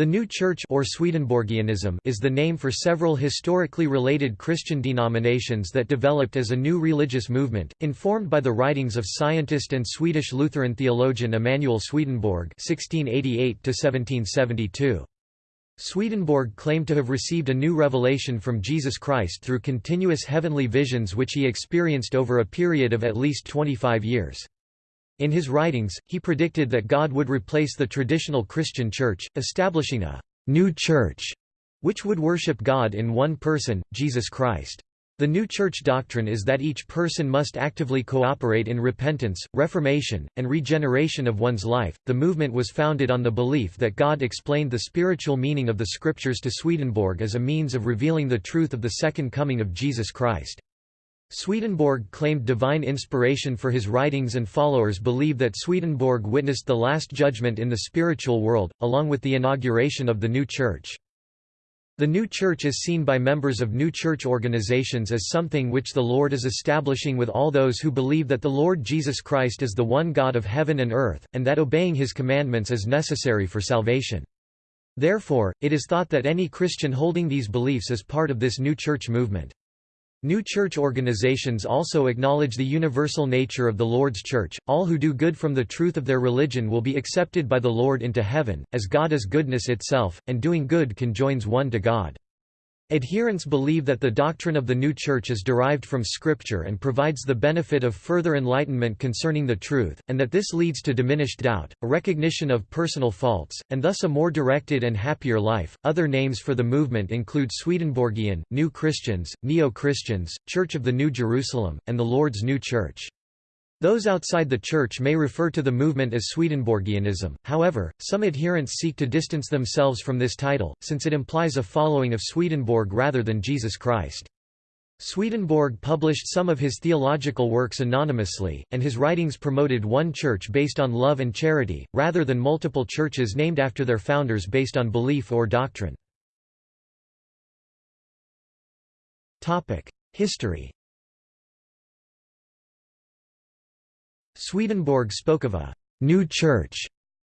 The New Church or Swedenborgianism is the name for several historically related Christian denominations that developed as a new religious movement, informed by the writings of scientist and Swedish Lutheran theologian Emanuel Swedenborg (1688–1772). Swedenborg claimed to have received a new revelation from Jesus Christ through continuous heavenly visions which he experienced over a period of at least 25 years. In his writings, he predicted that God would replace the traditional Christian church, establishing a «new church» which would worship God in one person, Jesus Christ. The new church doctrine is that each person must actively cooperate in repentance, reformation, and regeneration of one's life. The movement was founded on the belief that God explained the spiritual meaning of the scriptures to Swedenborg as a means of revealing the truth of the second coming of Jesus Christ. Swedenborg claimed divine inspiration for his writings and followers believe that Swedenborg witnessed the Last Judgment in the spiritual world, along with the inauguration of the new church. The new church is seen by members of new church organizations as something which the Lord is establishing with all those who believe that the Lord Jesus Christ is the one God of heaven and earth, and that obeying his commandments is necessary for salvation. Therefore, it is thought that any Christian holding these beliefs is part of this new church movement. New church organizations also acknowledge the universal nature of the Lord's Church. All who do good from the truth of their religion will be accepted by the Lord into heaven, as God is goodness itself, and doing good conjoins one to God. Adherents believe that the doctrine of the new church is derived from Scripture and provides the benefit of further enlightenment concerning the truth, and that this leads to diminished doubt, a recognition of personal faults, and thus a more directed and happier life. Other names for the movement include Swedenborgian, New Christians, Neo Christians, Church of the New Jerusalem, and the Lord's New Church. Those outside the Church may refer to the movement as Swedenborgianism, however, some adherents seek to distance themselves from this title, since it implies a following of Swedenborg rather than Jesus Christ. Swedenborg published some of his theological works anonymously, and his writings promoted one church based on love and charity, rather than multiple churches named after their founders based on belief or doctrine. History Swedenborg spoke of a «new church»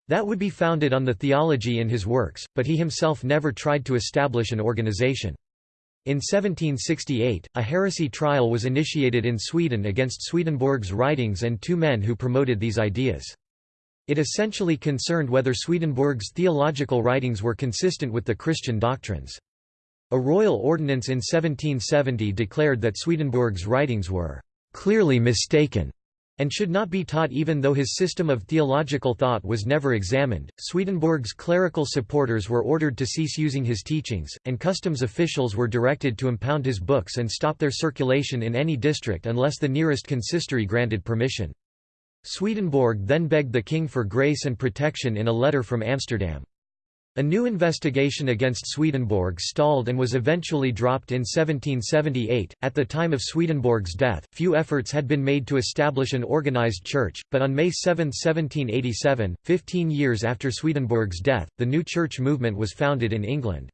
that would be founded on the theology in his works, but he himself never tried to establish an organization. In 1768, a heresy trial was initiated in Sweden against Swedenborg's writings and two men who promoted these ideas. It essentially concerned whether Swedenborg's theological writings were consistent with the Christian doctrines. A royal ordinance in 1770 declared that Swedenborg's writings were clearly mistaken and should not be taught even though his system of theological thought was never examined. Swedenborg's clerical supporters were ordered to cease using his teachings, and customs officials were directed to impound his books and stop their circulation in any district unless the nearest consistory granted permission. Swedenborg then begged the king for grace and protection in a letter from Amsterdam. A new investigation against Swedenborg stalled and was eventually dropped in 1778. At the time of Swedenborg's death, few efforts had been made to establish an organized church, but on May 7, 1787, 15 years after Swedenborg's death, the new church movement was founded in England.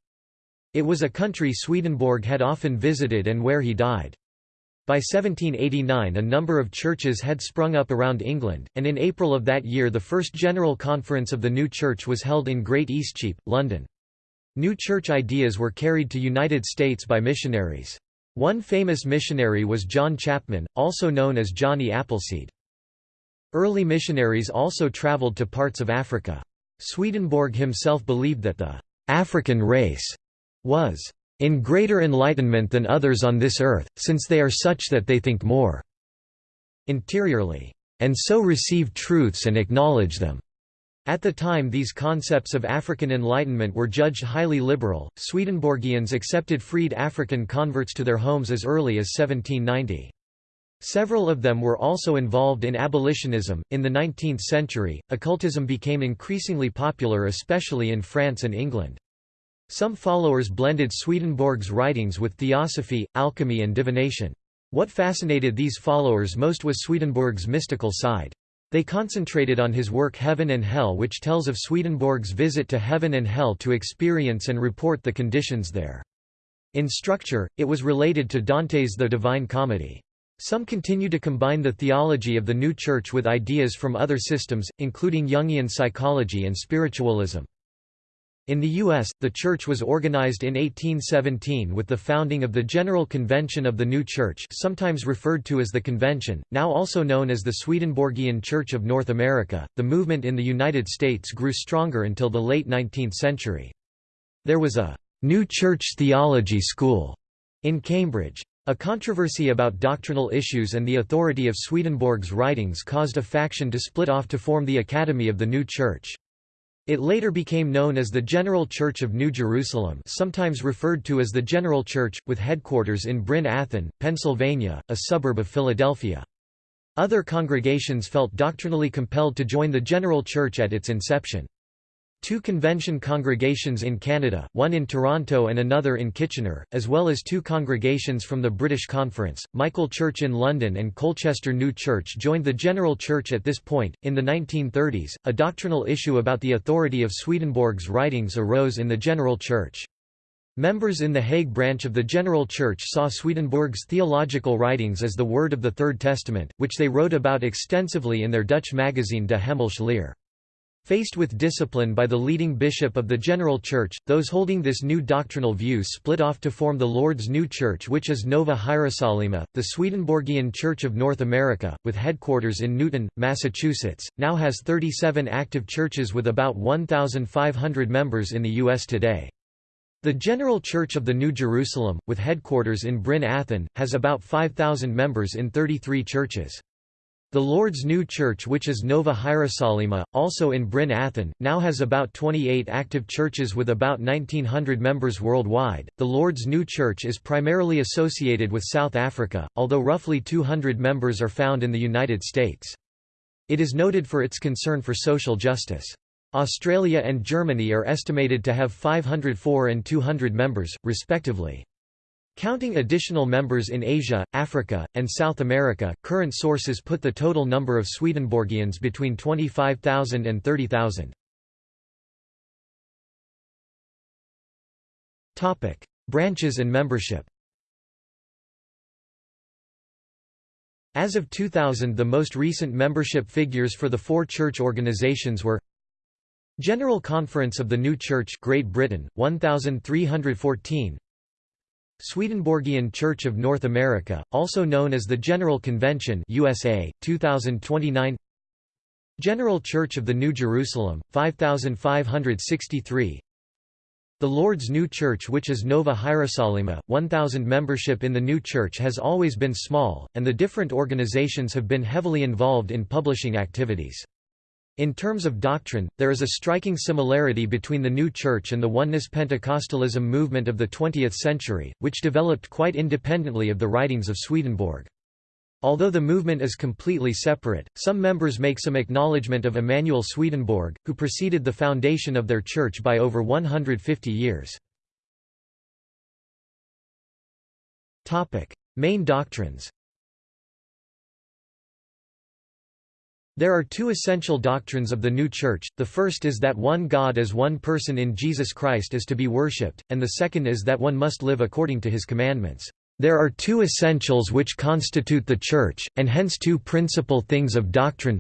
It was a country Swedenborg had often visited and where he died. By 1789 a number of churches had sprung up around England, and in April of that year the first General Conference of the new church was held in Great Eastcheap, London. New church ideas were carried to United States by missionaries. One famous missionary was John Chapman, also known as Johnny Appleseed. Early missionaries also traveled to parts of Africa. Swedenborg himself believed that the African race was in greater enlightenment than others on this earth, since they are such that they think more interiorly, and so receive truths and acknowledge them. At the time these concepts of African enlightenment were judged highly liberal, Swedenborgians accepted freed African converts to their homes as early as 1790. Several of them were also involved in abolitionism. In the 19th century, occultism became increasingly popular especially in France and England. Some followers blended Swedenborg's writings with theosophy, alchemy and divination. What fascinated these followers most was Swedenborg's mystical side. They concentrated on his work Heaven and Hell which tells of Swedenborg's visit to heaven and hell to experience and report the conditions there. In structure, it was related to Dante's The Divine Comedy. Some continue to combine the theology of the new church with ideas from other systems, including Jungian psychology and spiritualism. In the U.S., the Church was organized in 1817 with the founding of the General Convention of the New Church sometimes referred to as the Convention, now also known as the Swedenborgian Church of North America. The movement in the United States grew stronger until the late 19th century. There was a «New Church Theology School» in Cambridge. A controversy about doctrinal issues and the authority of Swedenborg's writings caused a faction to split off to form the Academy of the New Church. It later became known as the General Church of New Jerusalem sometimes referred to as the General Church, with headquarters in Bryn Athyn, Pennsylvania, a suburb of Philadelphia. Other congregations felt doctrinally compelled to join the General Church at its inception. Two convention congregations in Canada, one in Toronto and another in Kitchener, as well as two congregations from the British Conference, Michael Church in London and Colchester New Church joined the General Church at this point. In the 1930s, a doctrinal issue about the authority of Swedenborg's writings arose in the General Church. Members in the Hague branch of the General Church saw Swedenborg's theological writings as the word of the Third Testament, which they wrote about extensively in their Dutch magazine De Hemelse Leer. Faced with discipline by the leading bishop of the General Church, those holding this new doctrinal view split off to form the Lord's New Church which is Nova Hierosolyma, the Swedenborgian Church of North America, with headquarters in Newton, Massachusetts, now has 37 active churches with about 1,500 members in the U.S. today. The General Church of the New Jerusalem, with headquarters in Bryn Athyn, has about 5,000 members in 33 churches. The Lord's New Church which is Nova Hierosolyma, also in Bryn Athyn, now has about 28 active churches with about 1900 members worldwide. The Lord's New Church is primarily associated with South Africa, although roughly 200 members are found in the United States. It is noted for its concern for social justice. Australia and Germany are estimated to have 504 and 200 members, respectively. Counting additional members in Asia, Africa, and South America, current sources put the total number of Swedenborgians between 25,000 and 30,000. Topic: Branches and membership As of 2000 the most recent membership figures for the four church organizations were General Conference of the New Church Great Britain 1314 Swedenborgian Church of North America, also known as the General Convention USA, 2029 General Church of the New Jerusalem, 5563 The Lord's New Church which is Nova Hierosolyma, 1000 Membership in the new church has always been small, and the different organizations have been heavily involved in publishing activities. In terms of doctrine, there is a striking similarity between the New Church and the Oneness Pentecostalism movement of the 20th century, which developed quite independently of the writings of Swedenborg. Although the movement is completely separate, some members make some acknowledgement of Emanuel Swedenborg, who preceded the foundation of their church by over 150 years. Main doctrines There are two essential doctrines of the new church, the first is that one God as one person in Jesus Christ is to be worshipped, and the second is that one must live according to his commandments. There are two essentials which constitute the church, and hence two principal things of doctrine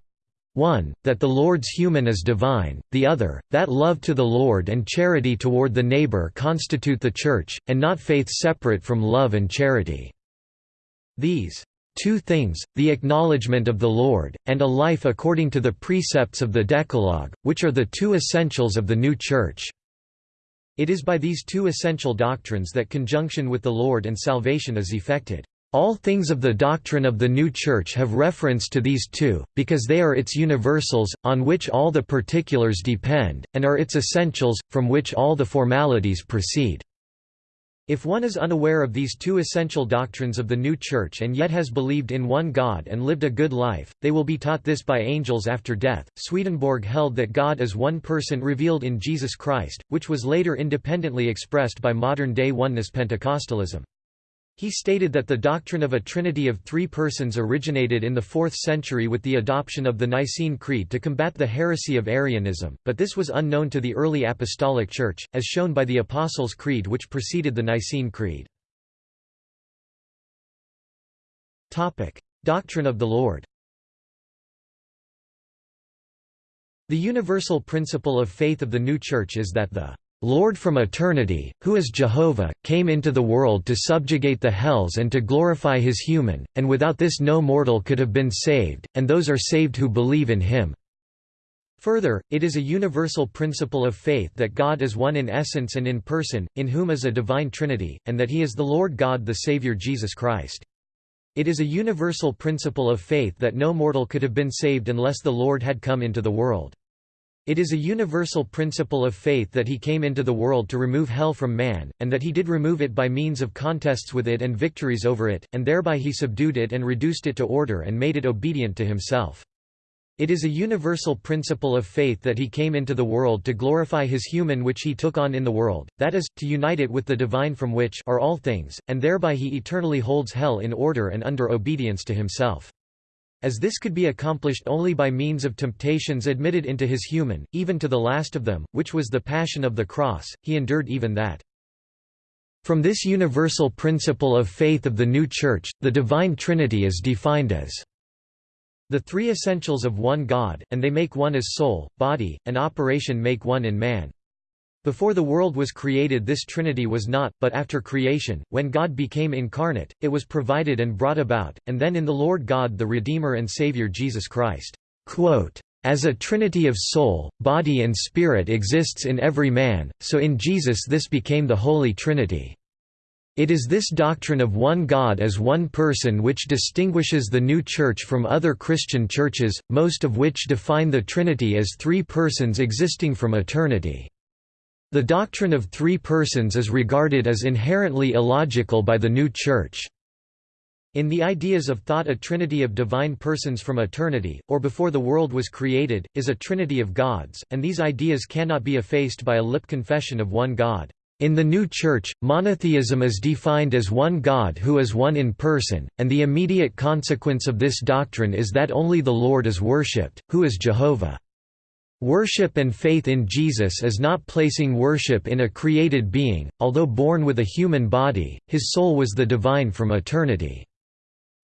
one, that the Lord's human is divine, the other, that love to the Lord and charity toward the neighbor constitute the church, and not faith separate from love and charity. These two things, the acknowledgement of the Lord, and a life according to the precepts of the Decalogue, which are the two essentials of the new Church." It is by these two essential doctrines that conjunction with the Lord and salvation is effected. All things of the doctrine of the new Church have reference to these two, because they are its universals, on which all the particulars depend, and are its essentials, from which all the formalities proceed. If one is unaware of these two essential doctrines of the new church and yet has believed in one God and lived a good life, they will be taught this by angels after death. Swedenborg held that God is one person revealed in Jesus Christ, which was later independently expressed by modern day oneness Pentecostalism. He stated that the doctrine of a trinity of three persons originated in the 4th century with the adoption of the Nicene Creed to combat the heresy of Arianism, but this was unknown to the early Apostolic Church, as shown by the Apostles' Creed which preceded the Nicene Creed. Doctrine of the Lord The universal principle of faith of the new Church is that the Lord from eternity, who is Jehovah, came into the world to subjugate the hells and to glorify his human, and without this no mortal could have been saved, and those are saved who believe in him." Further, it is a universal principle of faith that God is one in essence and in person, in whom is a divine trinity, and that he is the Lord God the Saviour Jesus Christ. It is a universal principle of faith that no mortal could have been saved unless the Lord had come into the world. It is a universal principle of faith that he came into the world to remove hell from man, and that he did remove it by means of contests with it and victories over it, and thereby he subdued it and reduced it to order and made it obedient to himself. It is a universal principle of faith that he came into the world to glorify his human which he took on in the world, that is, to unite it with the divine from which are all things, and thereby he eternally holds hell in order and under obedience to himself. As this could be accomplished only by means of temptations admitted into his human, even to the last of them, which was the passion of the cross, he endured even that. From this universal principle of faith of the new Church, the Divine Trinity is defined as the three essentials of one God, and they make one as soul, body, and operation make one in man. Before the world was created this Trinity was not, but after creation, when God became incarnate, it was provided and brought about, and then in the Lord God the Redeemer and Saviour Jesus Christ. Quote, as a trinity of soul, body and spirit exists in every man, so in Jesus this became the Holy Trinity. It is this doctrine of one God as one person which distinguishes the new Church from other Christian churches, most of which define the Trinity as three persons existing from eternity. The doctrine of three persons is regarded as inherently illogical by the new Church. In the ideas of thought a trinity of divine persons from eternity, or before the world was created, is a trinity of gods, and these ideas cannot be effaced by a lip confession of one God. In the new Church, monotheism is defined as one God who is one in person, and the immediate consequence of this doctrine is that only the Lord is worshipped, who is Jehovah. Worship and faith in Jesus is not placing worship in a created being, although born with a human body, his soul was the divine from eternity.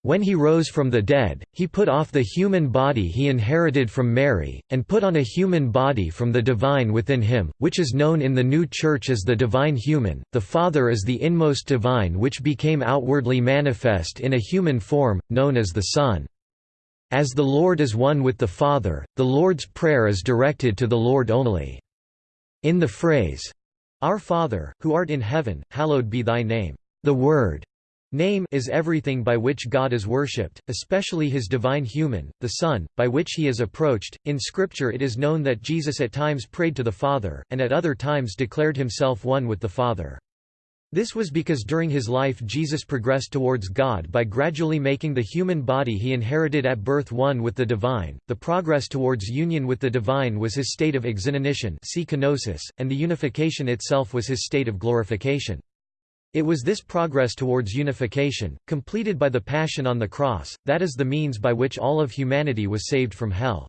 When he rose from the dead, he put off the human body he inherited from Mary, and put on a human body from the divine within him, which is known in the new Church as the divine human. The Father is the inmost divine which became outwardly manifest in a human form, known as the Son. As the Lord is one with the Father, the Lord's Prayer is directed to the Lord only. In the phrase, Our Father, who art in heaven, hallowed be thy name, the word Name is everything by which God is worshipped, especially his divine human, the Son, by which he is approached. In Scripture it is known that Jesus at times prayed to the Father, and at other times declared himself one with the Father. This was because during his life Jesus progressed towards God by gradually making the human body he inherited at birth one with the divine. The progress towards union with the divine was his state of exinanition, and the unification itself was his state of glorification. It was this progress towards unification, completed by the Passion on the cross, that is the means by which all of humanity was saved from hell.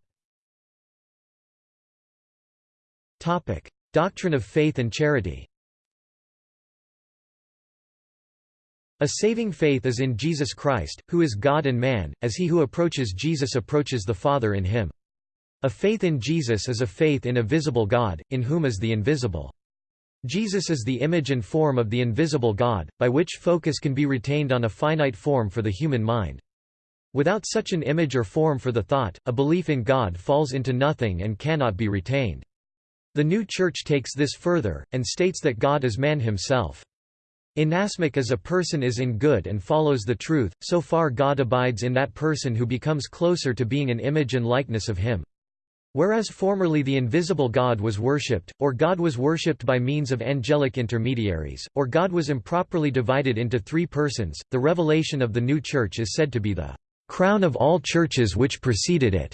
Topic: Doctrine of faith and charity A saving faith is in Jesus Christ, who is God and man, as he who approaches Jesus approaches the Father in him. A faith in Jesus is a faith in a visible God, in whom is the invisible. Jesus is the image and form of the invisible God, by which focus can be retained on a finite form for the human mind. Without such an image or form for the thought, a belief in God falls into nothing and cannot be retained. The new Church takes this further, and states that God is man himself. Inasmuch as a person is in good and follows the truth, so far God abides in that person who becomes closer to being an image and likeness of him. Whereas formerly the invisible God was worshipped, or God was worshipped by means of angelic intermediaries, or God was improperly divided into three persons, the revelation of the new church is said to be the crown of all churches which preceded it.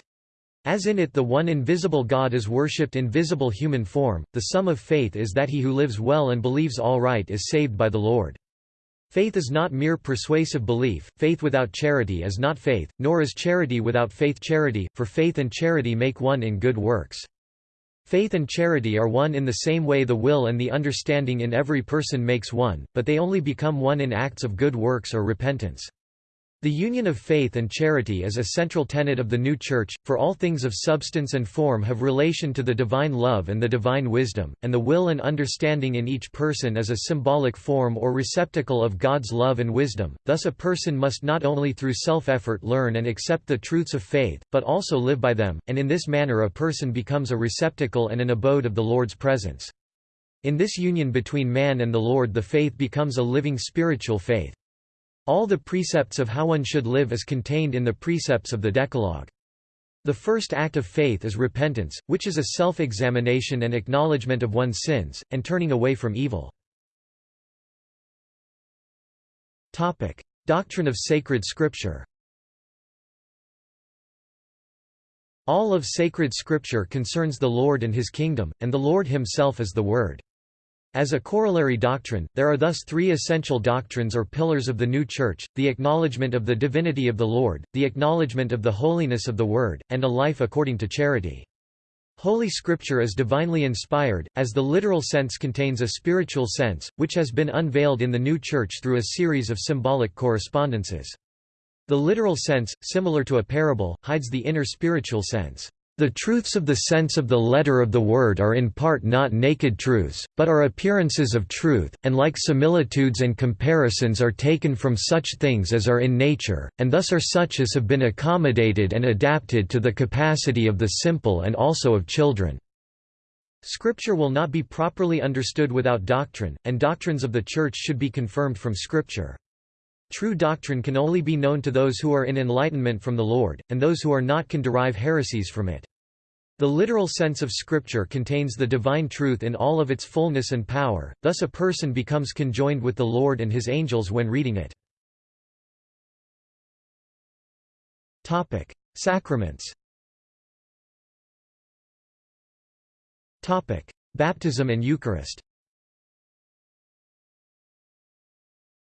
As in it the one invisible God is worshipped in visible human form, the sum of faith is that he who lives well and believes all right is saved by the Lord. Faith is not mere persuasive belief, faith without charity is not faith, nor is charity without faith charity, for faith and charity make one in good works. Faith and charity are one in the same way the will and the understanding in every person makes one, but they only become one in acts of good works or repentance. The union of faith and charity is a central tenet of the new Church, for all things of substance and form have relation to the divine love and the divine wisdom, and the will and understanding in each person is a symbolic form or receptacle of God's love and wisdom, thus a person must not only through self-effort learn and accept the truths of faith, but also live by them, and in this manner a person becomes a receptacle and an abode of the Lord's presence. In this union between man and the Lord the faith becomes a living spiritual faith. All the precepts of how one should live is contained in the precepts of the Decalogue. The first act of faith is repentance, which is a self-examination and acknowledgement of one's sins, and turning away from evil. Doctrine of sacred scripture All of sacred scripture concerns the Lord and his kingdom, and the Lord himself is the Word. As a corollary doctrine, there are thus three essential doctrines or pillars of the new Church, the acknowledgement of the divinity of the Lord, the acknowledgement of the holiness of the Word, and a life according to charity. Holy Scripture is divinely inspired, as the literal sense contains a spiritual sense, which has been unveiled in the new Church through a series of symbolic correspondences. The literal sense, similar to a parable, hides the inner spiritual sense. The truths of the sense of the letter of the word are in part not naked truths, but are appearances of truth, and like similitudes and comparisons are taken from such things as are in nature, and thus are such as have been accommodated and adapted to the capacity of the simple and also of children. Scripture will not be properly understood without doctrine, and doctrines of the Church should be confirmed from Scripture. True doctrine can only be known to those who are in enlightenment from the Lord, and those who are not can derive heresies from it. The literal sense of Scripture contains the divine truth in all of its fullness and power, thus a person becomes conjoined with the Lord and his angels when reading it. Sacraments Baptism and Eucharist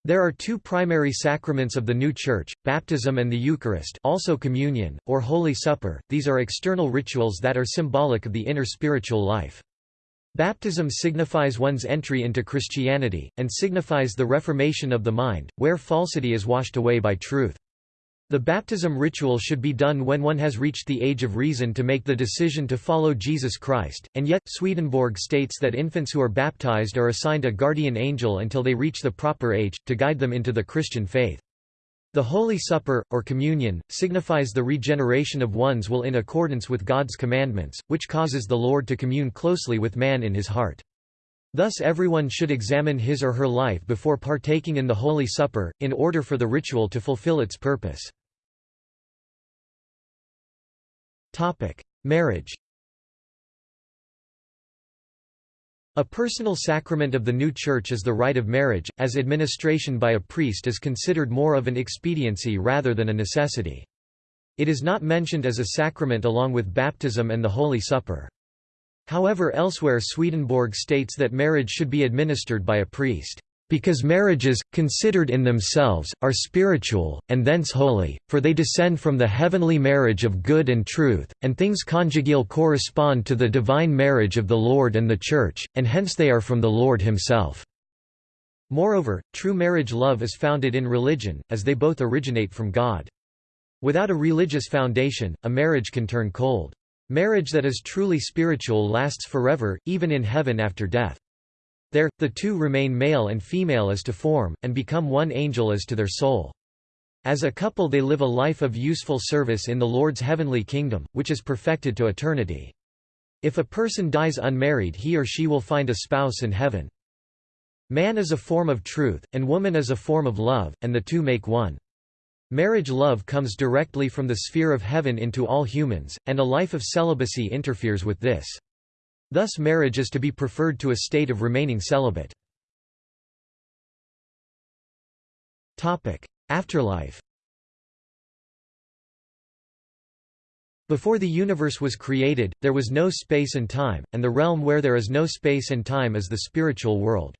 There are two primary sacraments of the new Church, baptism and the Eucharist also communion, or Holy Supper, these are external rituals that are symbolic of the inner spiritual life. Baptism signifies one's entry into Christianity, and signifies the reformation of the mind, where falsity is washed away by truth. The baptism ritual should be done when one has reached the age of reason to make the decision to follow Jesus Christ, and yet, Swedenborg states that infants who are baptized are assigned a guardian angel until they reach the proper age, to guide them into the Christian faith. The Holy Supper, or Communion, signifies the regeneration of one's will in accordance with God's commandments, which causes the Lord to commune closely with man in his heart. Thus everyone should examine his or her life before partaking in the Holy Supper, in order for the ritual to fulfill its purpose. Topic: Marriage. A personal sacrament of the new church is the rite of marriage, as administration by a priest is considered more of an expediency rather than a necessity. It is not mentioned as a sacrament along with baptism and the Holy Supper. However elsewhere Swedenborg states that marriage should be administered by a priest because marriages, considered in themselves, are spiritual, and thence holy, for they descend from the heavenly marriage of good and truth, and things conjugal correspond to the divine marriage of the Lord and the Church, and hence they are from the Lord himself. Moreover, true marriage love is founded in religion, as they both originate from God. Without a religious foundation, a marriage can turn cold. Marriage that is truly spiritual lasts forever, even in heaven after death. There, the two remain male and female as to form, and become one angel as to their soul. As a couple they live a life of useful service in the Lord's heavenly kingdom, which is perfected to eternity. If a person dies unmarried he or she will find a spouse in heaven. Man is a form of truth, and woman is a form of love, and the two make one. Marriage love comes directly from the sphere of heaven into all humans, and a life of celibacy interferes with this. Thus marriage is to be preferred to a state of remaining celibate. Afterlife Before the universe was created, there was no space and time, and the realm where there is no space and time is the spiritual world.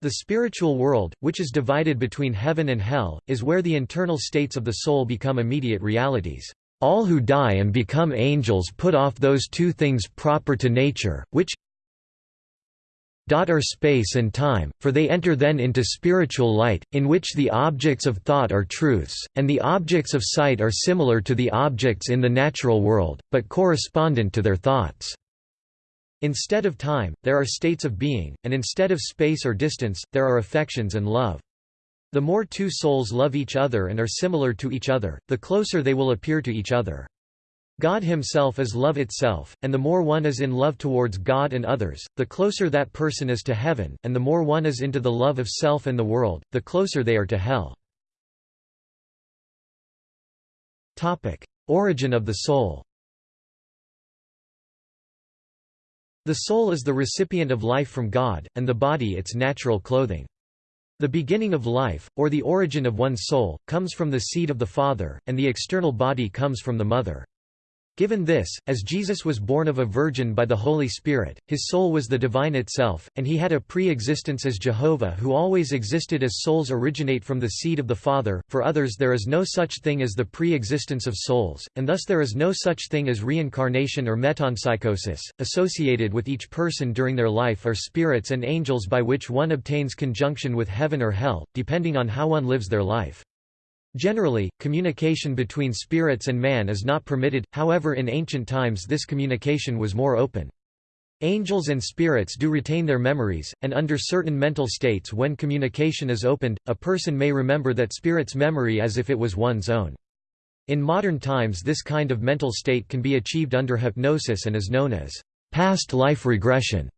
The spiritual world, which is divided between heaven and hell, is where the internal states of the soul become immediate realities. All who die and become angels put off those two things proper to nature, which are space and time, for they enter then into spiritual light, in which the objects of thought are truths, and the objects of sight are similar to the objects in the natural world, but correspondent to their thoughts. Instead of time, there are states of being, and instead of space or distance, there are affections and love. The more two souls love each other and are similar to each other, the closer they will appear to each other. God himself is love itself, and the more one is in love towards God and others, the closer that person is to heaven, and the more one is into the love of self and the world, the closer they are to hell. Origin of the soul The soul is the recipient of life from God, and the body its natural clothing. The beginning of life, or the origin of one's soul, comes from the seed of the father, and the external body comes from the mother. Given this, as Jesus was born of a virgin by the Holy Spirit, his soul was the divine itself, and he had a pre-existence as Jehovah who always existed as souls originate from the seed of the Father. For others there is no such thing as the pre-existence of souls, and thus there is no such thing as reincarnation or metempsychosis. Associated with each person during their life are spirits and angels by which one obtains conjunction with heaven or hell, depending on how one lives their life. Generally, communication between spirits and man is not permitted, however in ancient times this communication was more open. Angels and spirits do retain their memories, and under certain mental states when communication is opened, a person may remember that spirit's memory as if it was one's own. In modern times this kind of mental state can be achieved under hypnosis and is known as past life regression.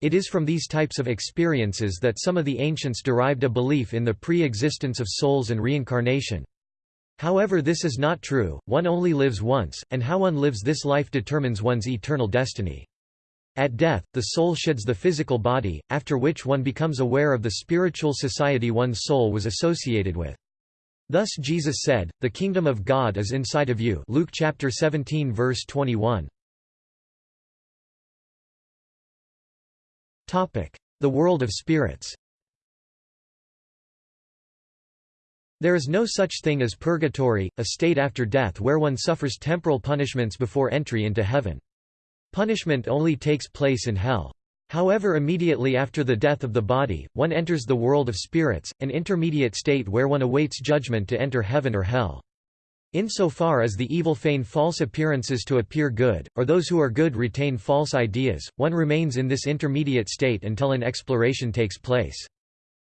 It is from these types of experiences that some of the ancients derived a belief in the pre-existence of souls and reincarnation. However this is not true, one only lives once, and how one lives this life determines one's eternal destiny. At death, the soul sheds the physical body, after which one becomes aware of the spiritual society one's soul was associated with. Thus Jesus said, "The kingdom of God is inside of you." Luke chapter 17 verse 21. The world of spirits There is no such thing as purgatory, a state after death where one suffers temporal punishments before entry into heaven. Punishment only takes place in hell. However immediately after the death of the body, one enters the world of spirits, an intermediate state where one awaits judgment to enter heaven or hell. Insofar as the evil feign false appearances to appear good, or those who are good retain false ideas, one remains in this intermediate state until an exploration takes place.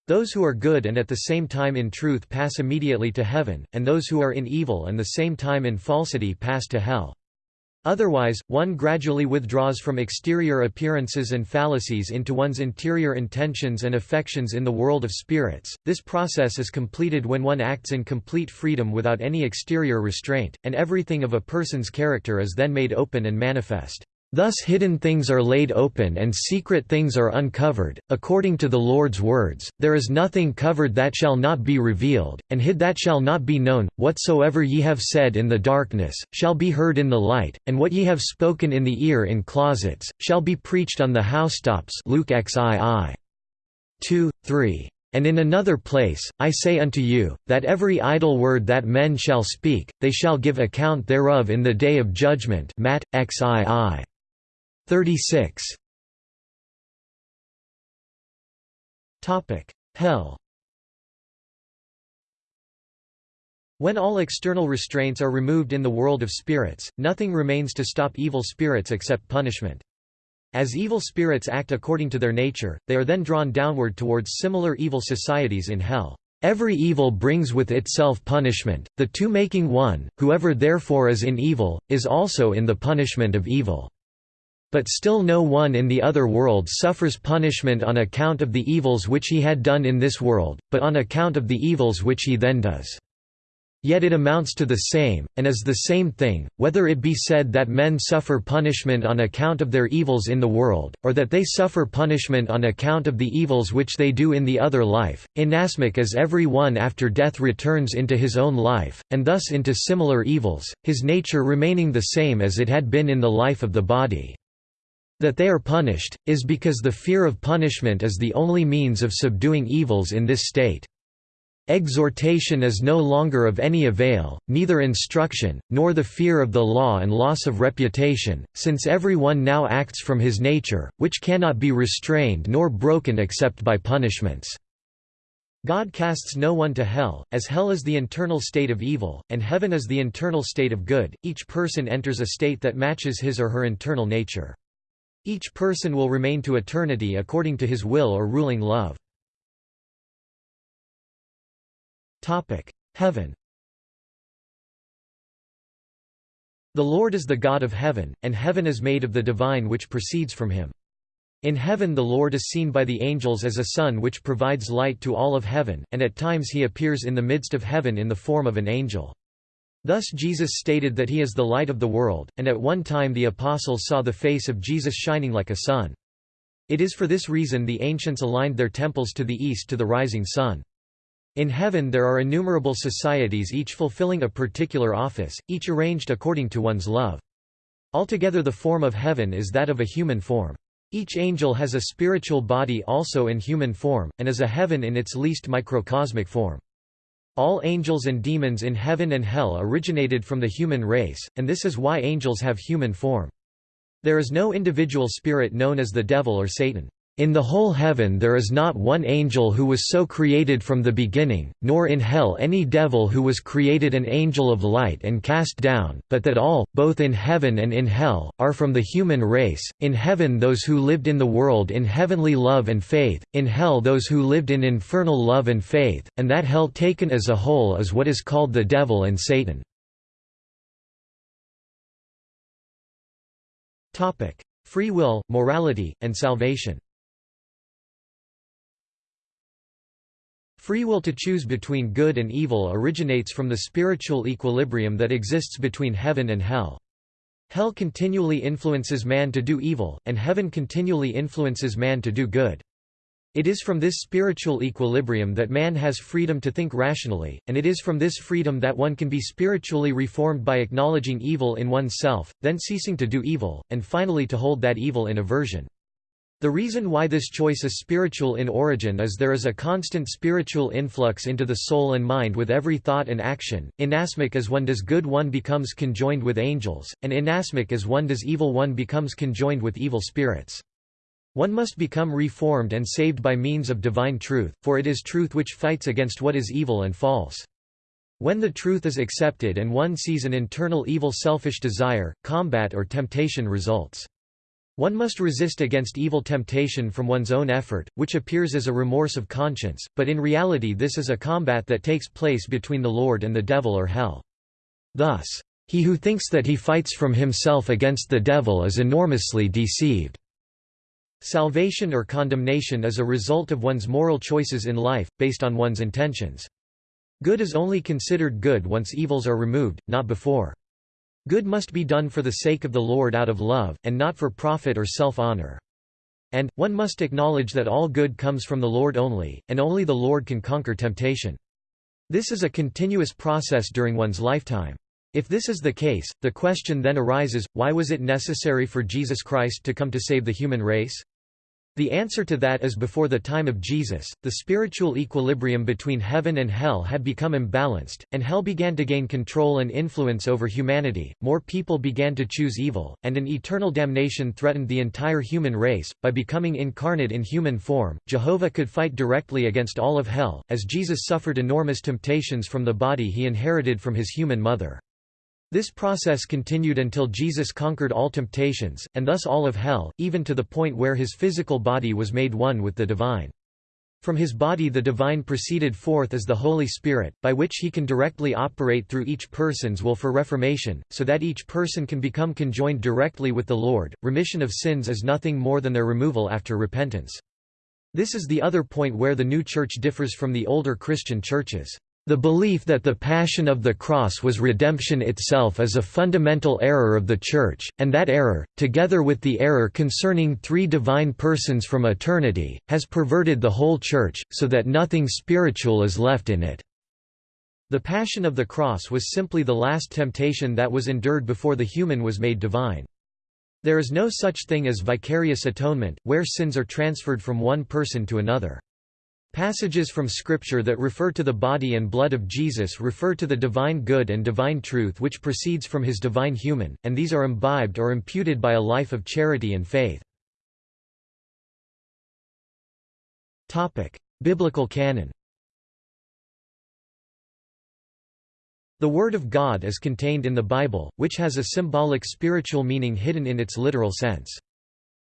Those who are good and at the same time in truth pass immediately to heaven, and those who are in evil and the same time in falsity pass to hell. Otherwise, one gradually withdraws from exterior appearances and fallacies into one's interior intentions and affections in the world of spirits. This process is completed when one acts in complete freedom without any exterior restraint, and everything of a person's character is then made open and manifest. Thus hidden things are laid open and secret things are uncovered, according to the Lord's words, there is nothing covered that shall not be revealed, and hid that shall not be known, whatsoever ye have said in the darkness, shall be heard in the light, and what ye have spoken in the ear in closets, shall be preached on the housetops Luke xii. 2, 3. And in another place, I say unto you, that every idle word that men shall speak, they shall give account thereof in the day of judgment Matt, xii. 36 Hell When all external restraints are removed in the world of spirits, nothing remains to stop evil spirits except punishment. As evil spirits act according to their nature, they are then drawn downward towards similar evil societies in hell. Every evil brings with itself punishment, the two making one, whoever therefore is in evil, is also in the punishment of evil. But still no one in the other world suffers punishment on account of the evils which he had done in this world, but on account of the evils which he then does. Yet it amounts to the same, and is the same thing, whether it be said that men suffer punishment on account of their evils in the world, or that they suffer punishment on account of the evils which they do in the other life, inasmuch as every one after death returns into his own life, and thus into similar evils, his nature remaining the same as it had been in the life of the body. That they are punished, is because the fear of punishment is the only means of subduing evils in this state. Exhortation is no longer of any avail, neither instruction, nor the fear of the law and loss of reputation, since every one now acts from his nature, which cannot be restrained nor broken except by punishments. God casts no one to hell, as hell is the internal state of evil, and heaven is the internal state of good, each person enters a state that matches his or her internal nature. Each person will remain to eternity according to his will or ruling love. Heaven The Lord is the God of heaven, and heaven is made of the divine which proceeds from him. In heaven the Lord is seen by the angels as a sun which provides light to all of heaven, and at times he appears in the midst of heaven in the form of an angel. Thus Jesus stated that he is the light of the world, and at one time the apostles saw the face of Jesus shining like a sun. It is for this reason the ancients aligned their temples to the east to the rising sun. In heaven there are innumerable societies each fulfilling a particular office, each arranged according to one's love. Altogether the form of heaven is that of a human form. Each angel has a spiritual body also in human form, and is a heaven in its least microcosmic form. All angels and demons in heaven and hell originated from the human race, and this is why angels have human form. There is no individual spirit known as the devil or Satan. In the whole heaven there is not one angel who was so created from the beginning, nor in hell any devil who was created an angel of light and cast down, but that all, both in heaven and in hell, are from the human race, in heaven those who lived in the world in heavenly love and faith, in hell those who lived in infernal love and faith, and that hell taken as a whole is what is called the devil and Satan. Free will, morality, and salvation Free will to choose between good and evil originates from the spiritual equilibrium that exists between heaven and hell. Hell continually influences man to do evil, and heaven continually influences man to do good. It is from this spiritual equilibrium that man has freedom to think rationally, and it is from this freedom that one can be spiritually reformed by acknowledging evil in oneself, then ceasing to do evil, and finally to hold that evil in aversion. The reason why this choice is spiritual in origin is there is a constant spiritual influx into the soul and mind with every thought and action. Inasmuch as one does good one becomes conjoined with angels, and inasmuch as one does evil one becomes conjoined with evil spirits. One must become reformed and saved by means of divine truth, for it is truth which fights against what is evil and false. When the truth is accepted and one sees an internal evil selfish desire, combat or temptation results. One must resist against evil temptation from one's own effort, which appears as a remorse of conscience, but in reality this is a combat that takes place between the Lord and the devil or hell. Thus, he who thinks that he fights from himself against the devil is enormously deceived. Salvation or condemnation is a result of one's moral choices in life, based on one's intentions. Good is only considered good once evils are removed, not before. Good must be done for the sake of the Lord out of love, and not for profit or self-honor. And, one must acknowledge that all good comes from the Lord only, and only the Lord can conquer temptation. This is a continuous process during one's lifetime. If this is the case, the question then arises, why was it necessary for Jesus Christ to come to save the human race? The answer to that is before the time of Jesus, the spiritual equilibrium between heaven and hell had become imbalanced, and hell began to gain control and influence over humanity, more people began to choose evil, and an eternal damnation threatened the entire human race. By becoming incarnate in human form, Jehovah could fight directly against all of hell, as Jesus suffered enormous temptations from the body he inherited from his human mother. This process continued until Jesus conquered all temptations, and thus all of hell, even to the point where his physical body was made one with the divine. From his body the divine proceeded forth as the Holy Spirit, by which he can directly operate through each person's will for reformation, so that each person can become conjoined directly with the Lord. Remission of sins is nothing more than their removal after repentance. This is the other point where the new church differs from the older Christian churches. The belief that the Passion of the Cross was redemption itself is a fundamental error of the Church, and that error, together with the error concerning three divine persons from eternity, has perverted the whole Church, so that nothing spiritual is left in it. The Passion of the Cross was simply the last temptation that was endured before the human was made divine. There is no such thing as vicarious atonement, where sins are transferred from one person to another. Passages from Scripture that refer to the body and blood of Jesus refer to the divine good and divine truth which proceeds from his divine human, and these are imbibed or imputed by a life of charity and faith. Biblical canon The Word of God is contained in the Bible, which has a symbolic spiritual meaning hidden in its literal sense.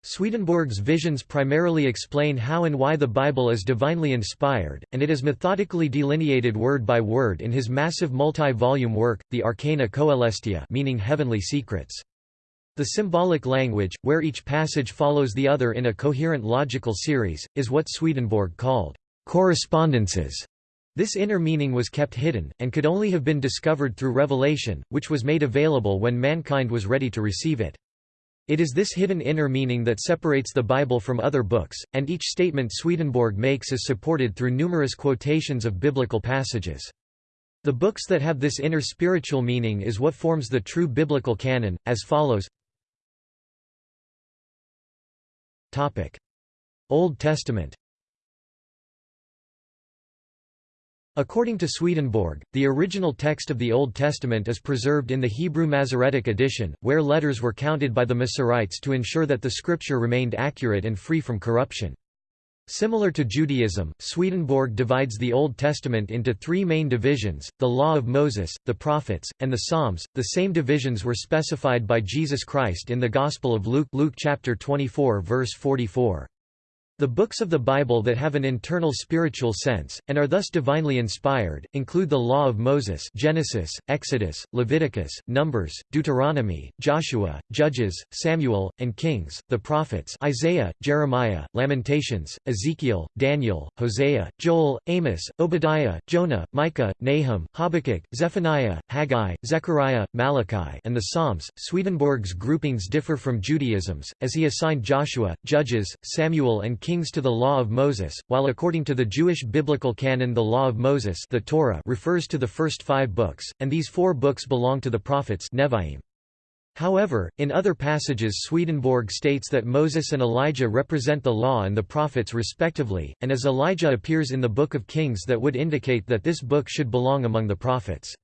Swedenborg's visions primarily explain how and why the Bible is divinely inspired, and it is methodically delineated word by word in his massive multi-volume work, The Arcana Coelestia meaning heavenly secrets. The symbolic language, where each passage follows the other in a coherent logical series, is what Swedenborg called correspondences. This inner meaning was kept hidden, and could only have been discovered through revelation, which was made available when mankind was ready to receive it. It is this hidden inner meaning that separates the Bible from other books, and each statement Swedenborg makes is supported through numerous quotations of biblical passages. The books that have this inner spiritual meaning is what forms the true biblical canon, as follows. Old Testament According to Swedenborg, the original text of the Old Testament is preserved in the Hebrew Masoretic edition, where letters were counted by the Masoretes to ensure that the scripture remained accurate and free from corruption. Similar to Judaism, Swedenborg divides the Old Testament into three main divisions, the Law of Moses, the Prophets, and the Psalms. The same divisions were specified by Jesus Christ in the Gospel of Luke Luke chapter 24 verse 44. The books of the Bible that have an internal spiritual sense, and are thus divinely inspired, include the Law of Moses Genesis, Exodus, Leviticus, Numbers, Deuteronomy, Joshua, Judges, Samuel, and Kings, the prophets Isaiah, Jeremiah, Lamentations, Ezekiel, Daniel, Hosea, Joel, Amos, Obadiah, Jonah, Micah, Nahum, Habakkuk, Zephaniah, Haggai, Zechariah, Malachi and the Psalms. Swedenborg's groupings differ from Judaism's, as he assigned Joshua, Judges, Samuel and kings to the Law of Moses, while according to the Jewish biblical canon the Law of Moses the Torah refers to the first five books, and these four books belong to the prophets Nevi'im. However, in other passages Swedenborg states that Moses and Elijah represent the law and the prophets respectively, and as Elijah appears in the Book of Kings that would indicate that this book should belong among the prophets.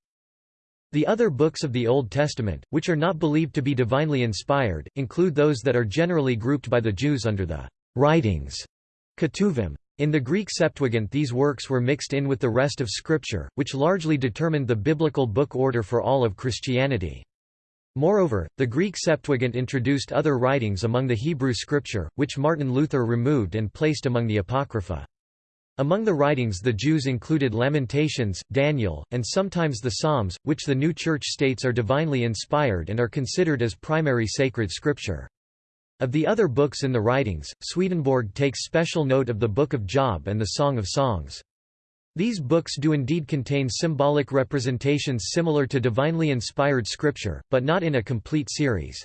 The other books of the Old Testament, which are not believed to be divinely inspired, include those that are generally grouped by the Jews under the writings, ketuvim. In the Greek Septuagint these works were mixed in with the rest of Scripture, which largely determined the biblical book order for all of Christianity. Moreover, the Greek Septuagint introduced other writings among the Hebrew Scripture, which Martin Luther removed and placed among the Apocrypha. Among the writings the Jews included Lamentations, Daniel, and sometimes the Psalms, which the New Church states are divinely inspired and are considered as primary sacred scripture. Of the other books in the writings, Swedenborg takes special note of the Book of Job and the Song of Songs. These books do indeed contain symbolic representations similar to divinely inspired scripture, but not in a complete series.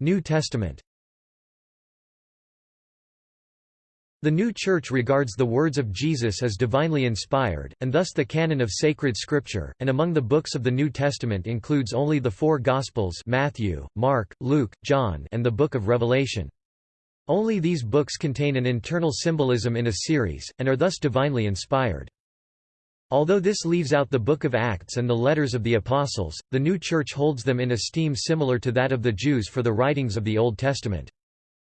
New Testament The New Church regards the words of Jesus as divinely inspired, and thus the canon of sacred scripture, and among the books of the New Testament includes only the four Gospels Matthew, Mark, Luke, John and the Book of Revelation. Only these books contain an internal symbolism in a series, and are thus divinely inspired. Although this leaves out the Book of Acts and the letters of the Apostles, the New Church holds them in esteem similar to that of the Jews for the writings of the Old Testament.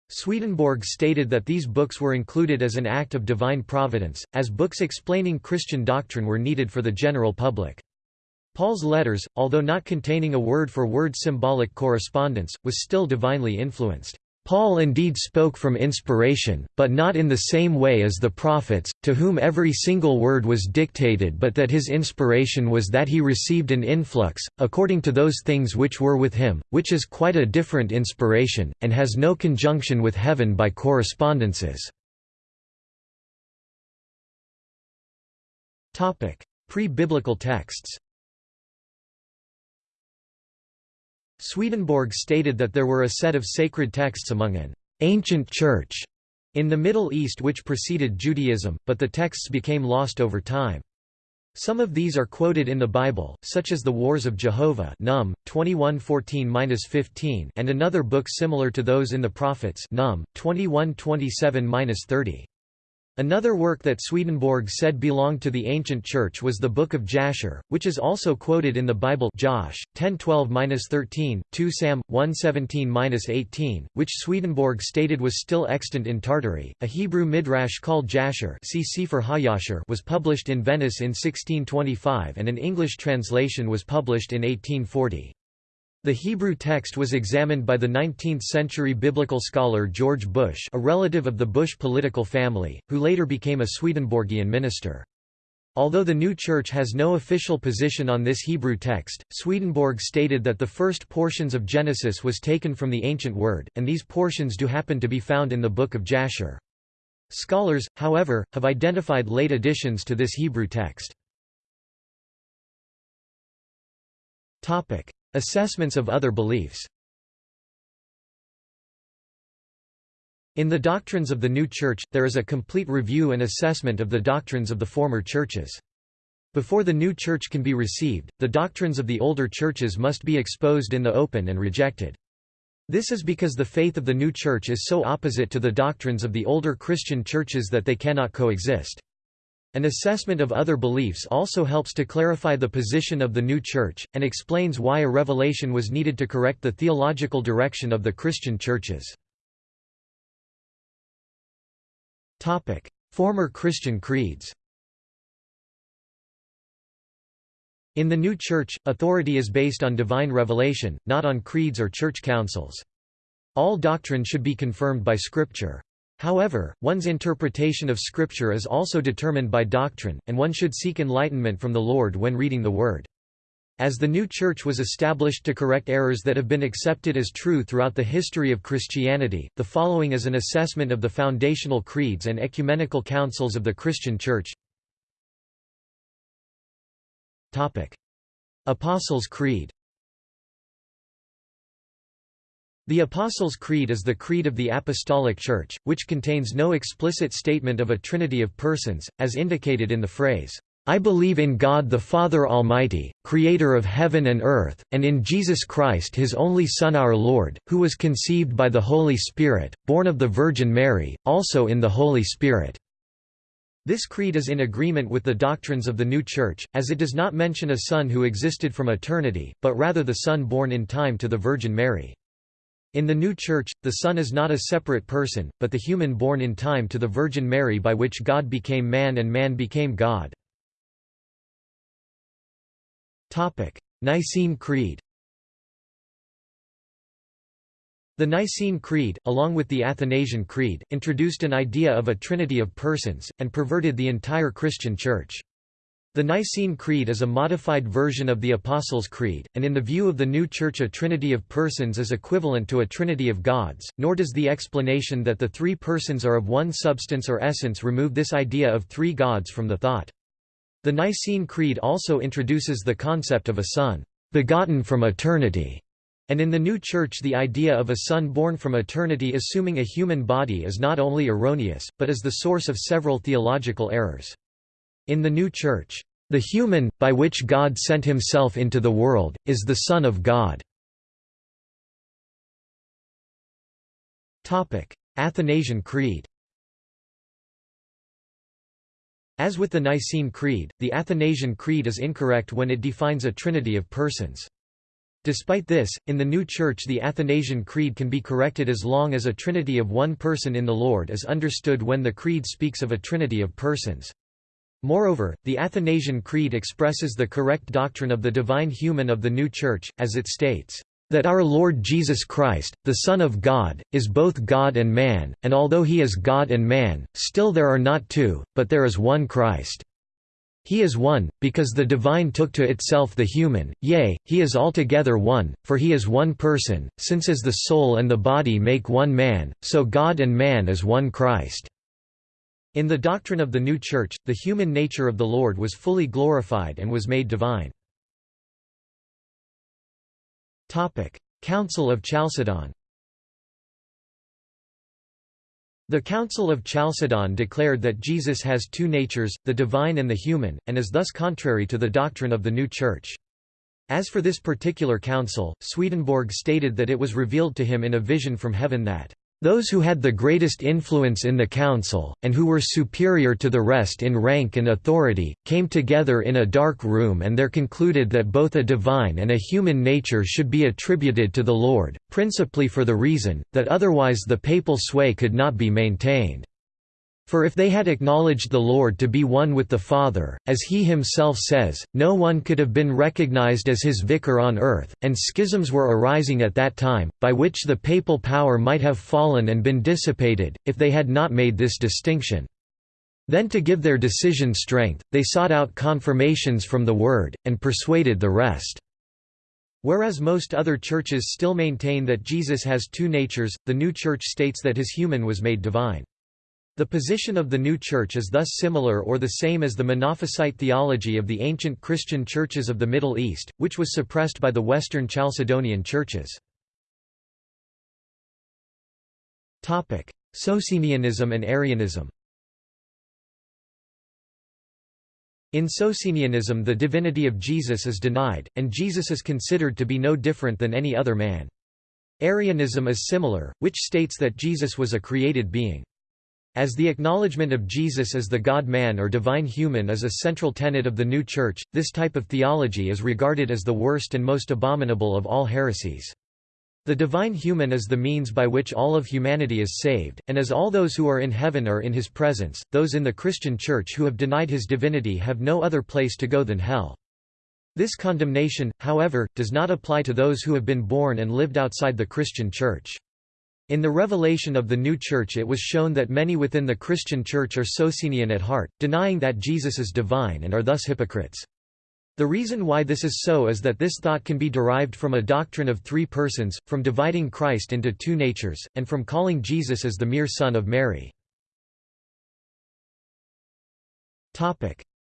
Swedenborg stated that these books were included as an act of divine providence, as books explaining Christian doctrine were needed for the general public. Paul's letters, although not containing a word-for-word -word symbolic correspondence, was still divinely influenced. Paul indeed spoke from inspiration, but not in the same way as the prophets, to whom every single word was dictated but that his inspiration was that he received an influx, according to those things which were with him, which is quite a different inspiration, and has no conjunction with heaven by correspondences. Pre-biblical texts Swedenborg stated that there were a set of sacred texts among an ancient church in the Middle East which preceded Judaism, but the texts became lost over time. Some of these are quoted in the Bible, such as the Wars of Jehovah Num 21:14-15 and another book similar to those in the Prophets Num 21:27-30. Another work that Swedenborg said belonged to the ancient church was the Book of Jasher, which is also quoted in the Bible Josh 10:12-13, 2 Sam 1:17-18, which Swedenborg stated was still extant in Tartary. A Hebrew midrash called Jasher see Sefer HaYashar was published in Venice in 1625 and an English translation was published in 1840. The Hebrew text was examined by the 19th-century biblical scholar George Bush a relative of the Bush political family, who later became a Swedenborgian minister. Although the new church has no official position on this Hebrew text, Swedenborg stated that the first portions of Genesis was taken from the ancient word, and these portions do happen to be found in the Book of Jasher. Scholars, however, have identified late additions to this Hebrew text. Assessments of other beliefs In the doctrines of the new church, there is a complete review and assessment of the doctrines of the former churches. Before the new church can be received, the doctrines of the older churches must be exposed in the open and rejected. This is because the faith of the new church is so opposite to the doctrines of the older Christian churches that they cannot coexist. An assessment of other beliefs also helps to clarify the position of the new church, and explains why a revelation was needed to correct the theological direction of the Christian churches. Former Christian creeds In the new church, authority is based on divine revelation, not on creeds or church councils. All doctrine should be confirmed by Scripture. However, one's interpretation of Scripture is also determined by doctrine, and one should seek enlightenment from the Lord when reading the Word. As the new church was established to correct errors that have been accepted as true throughout the history of Christianity, the following is an assessment of the foundational creeds and ecumenical councils of the Christian Church. Apostles' Creed The Apostles' Creed is the creed of the Apostolic Church, which contains no explicit statement of a trinity of persons, as indicated in the phrase, I believe in God the Father Almighty, creator of heaven and earth, and in Jesus Christ his only Son our Lord, who was conceived by the Holy Spirit, born of the Virgin Mary, also in the Holy Spirit." This creed is in agreement with the doctrines of the new Church, as it does not mention a Son who existed from eternity, but rather the Son born in time to the Virgin Mary. In the new Church, the Son is not a separate person, but the human born in time to the Virgin Mary by which God became man and man became God. Nicene Creed The Nicene Creed, along with the Athanasian Creed, introduced an idea of a trinity of persons, and perverted the entire Christian Church. The Nicene Creed is a modified version of the Apostles' Creed, and in the view of the new Church a trinity of persons is equivalent to a trinity of gods, nor does the explanation that the three persons are of one substance or essence remove this idea of three gods from the thought. The Nicene Creed also introduces the concept of a Son, begotten from eternity, and in the new Church the idea of a Son born from eternity assuming a human body is not only erroneous, but is the source of several theological errors. In the new Church, the human, by which God sent himself into the world, is the Son of God. Athanasian Creed As with the Nicene Creed, the Athanasian Creed is incorrect when it defines a trinity of persons. Despite this, in the new Church the Athanasian Creed can be corrected as long as a trinity of one person in the Lord is understood when the Creed speaks of a trinity of persons. Moreover, the Athanasian Creed expresses the correct doctrine of the divine human of the new Church, as it states, "...that our Lord Jesus Christ, the Son of God, is both God and man, and although he is God and man, still there are not two, but there is one Christ." He is one, because the divine took to itself the human, yea, he is altogether one, for he is one person, since as the soul and the body make one man, so God and man is one Christ. In the doctrine of the new Church, the human nature of the Lord was fully glorified and was made divine. Topic: Council of Chalcedon The Council of Chalcedon declared that Jesus has two natures, the divine and the human, and is thus contrary to the doctrine of the new Church. As for this particular council, Swedenborg stated that it was revealed to him in a vision from heaven that those who had the greatest influence in the council, and who were superior to the rest in rank and authority, came together in a dark room and there concluded that both a divine and a human nature should be attributed to the Lord, principally for the reason, that otherwise the papal sway could not be maintained. For if they had acknowledged the Lord to be one with the Father, as he himself says, no one could have been recognized as his vicar on earth, and schisms were arising at that time, by which the papal power might have fallen and been dissipated, if they had not made this distinction. Then to give their decision strength, they sought out confirmations from the Word, and persuaded the rest. Whereas most other churches still maintain that Jesus has two natures, the new church states that his human was made divine. The position of the new church is thus similar or the same as the Monophysite theology of the ancient Christian churches of the Middle East, which was suppressed by the Western Chalcedonian churches. Socinianism and Arianism In Socinianism the divinity of Jesus is denied, and Jesus is considered to be no different than any other man. Arianism is similar, which states that Jesus was a created being. As the acknowledgement of Jesus as the God-man or divine human is a central tenet of the new Church, this type of theology is regarded as the worst and most abominable of all heresies. The divine human is the means by which all of humanity is saved, and as all those who are in heaven are in his presence, those in the Christian Church who have denied his divinity have no other place to go than hell. This condemnation, however, does not apply to those who have been born and lived outside the Christian Church. In the revelation of the new church it was shown that many within the Christian church are Socinian at heart, denying that Jesus is divine and are thus hypocrites. The reason why this is so is that this thought can be derived from a doctrine of three persons, from dividing Christ into two natures, and from calling Jesus as the mere Son of Mary.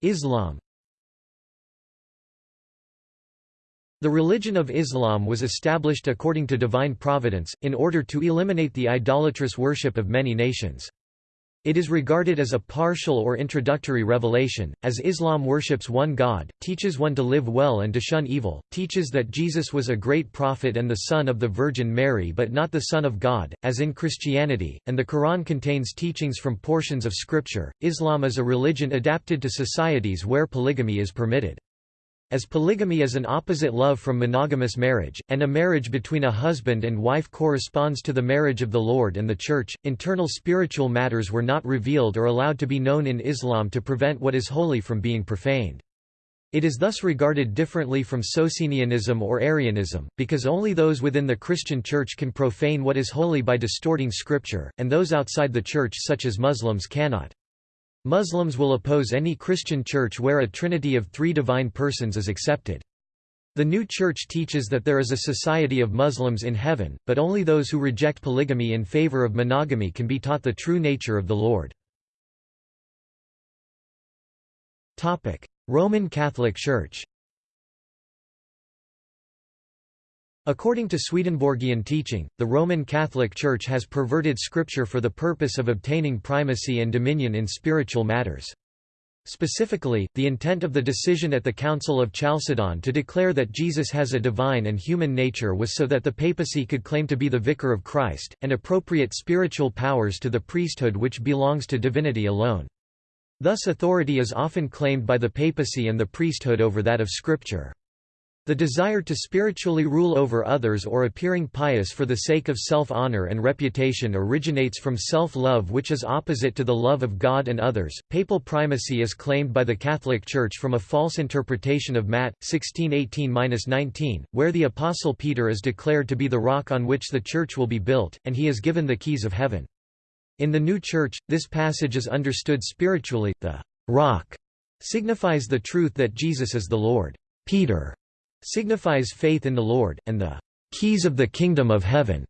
Islam The religion of Islam was established according to divine providence, in order to eliminate the idolatrous worship of many nations. It is regarded as a partial or introductory revelation, as Islam worships one God, teaches one to live well and to shun evil, teaches that Jesus was a great prophet and the son of the Virgin Mary but not the Son of God, as in Christianity, and the Quran contains teachings from portions of Scripture. Islam is a religion adapted to societies where polygamy is permitted. As polygamy is an opposite love from monogamous marriage, and a marriage between a husband and wife corresponds to the marriage of the Lord and the Church, internal spiritual matters were not revealed or allowed to be known in Islam to prevent what is holy from being profaned. It is thus regarded differently from Socinianism or Arianism, because only those within the Christian Church can profane what is holy by distorting Scripture, and those outside the Church such as Muslims cannot. Muslims will oppose any Christian church where a trinity of three divine persons is accepted. The new church teaches that there is a society of Muslims in heaven, but only those who reject polygamy in favor of monogamy can be taught the true nature of the Lord. Roman Catholic Church According to Swedenborgian teaching, the Roman Catholic Church has perverted Scripture for the purpose of obtaining primacy and dominion in spiritual matters. Specifically, the intent of the decision at the Council of Chalcedon to declare that Jesus has a divine and human nature was so that the papacy could claim to be the vicar of Christ, and appropriate spiritual powers to the priesthood which belongs to divinity alone. Thus authority is often claimed by the papacy and the priesthood over that of Scripture. The desire to spiritually rule over others or appearing pious for the sake of self-honor and reputation originates from self-love which is opposite to the love of God and others. Papal primacy is claimed by the Catholic Church from a false interpretation of Matt 16:18-19, where the apostle Peter is declared to be the rock on which the church will be built and he is given the keys of heaven. In the new church, this passage is understood spiritually. The rock signifies the truth that Jesus is the Lord. Peter signifies faith in the Lord, and the keys of the kingdom of heaven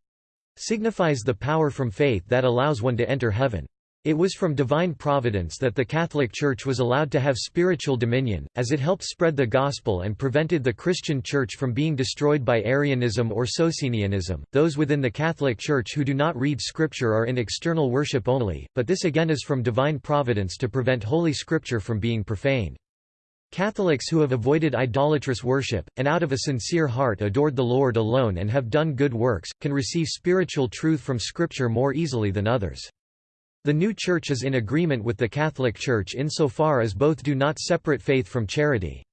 signifies the power from faith that allows one to enter heaven. It was from divine providence that the Catholic Church was allowed to have spiritual dominion, as it helped spread the gospel and prevented the Christian Church from being destroyed by Arianism or Socinianism. Those within the Catholic Church who do not read Scripture are in external worship only, but this again is from divine providence to prevent Holy Scripture from being profaned. Catholics who have avoided idolatrous worship, and out of a sincere heart adored the Lord alone and have done good works, can receive spiritual truth from Scripture more easily than others. The new Church is in agreement with the Catholic Church insofar as both do not separate faith from charity.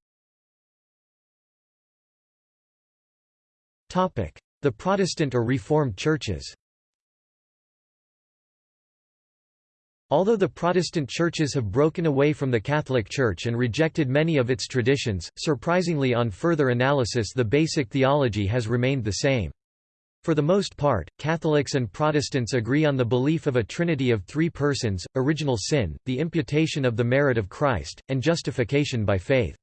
The Protestant or Reformed churches Although the Protestant churches have broken away from the Catholic Church and rejected many of its traditions, surprisingly on further analysis the basic theology has remained the same. For the most part, Catholics and Protestants agree on the belief of a trinity of three persons, original sin, the imputation of the merit of Christ, and justification by faith.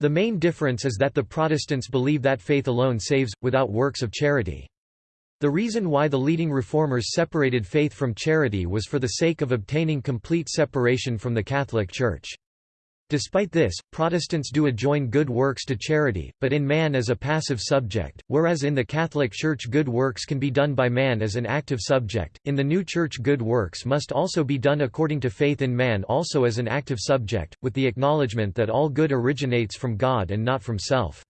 The main difference is that the Protestants believe that faith alone saves, without works of charity. The reason why the leading reformers separated faith from charity was for the sake of obtaining complete separation from the Catholic Church. Despite this, Protestants do adjoin good works to charity, but in man as a passive subject, whereas in the Catholic Church good works can be done by man as an active subject. In the new Church good works must also be done according to faith in man also as an active subject, with the acknowledgement that all good originates from God and not from self.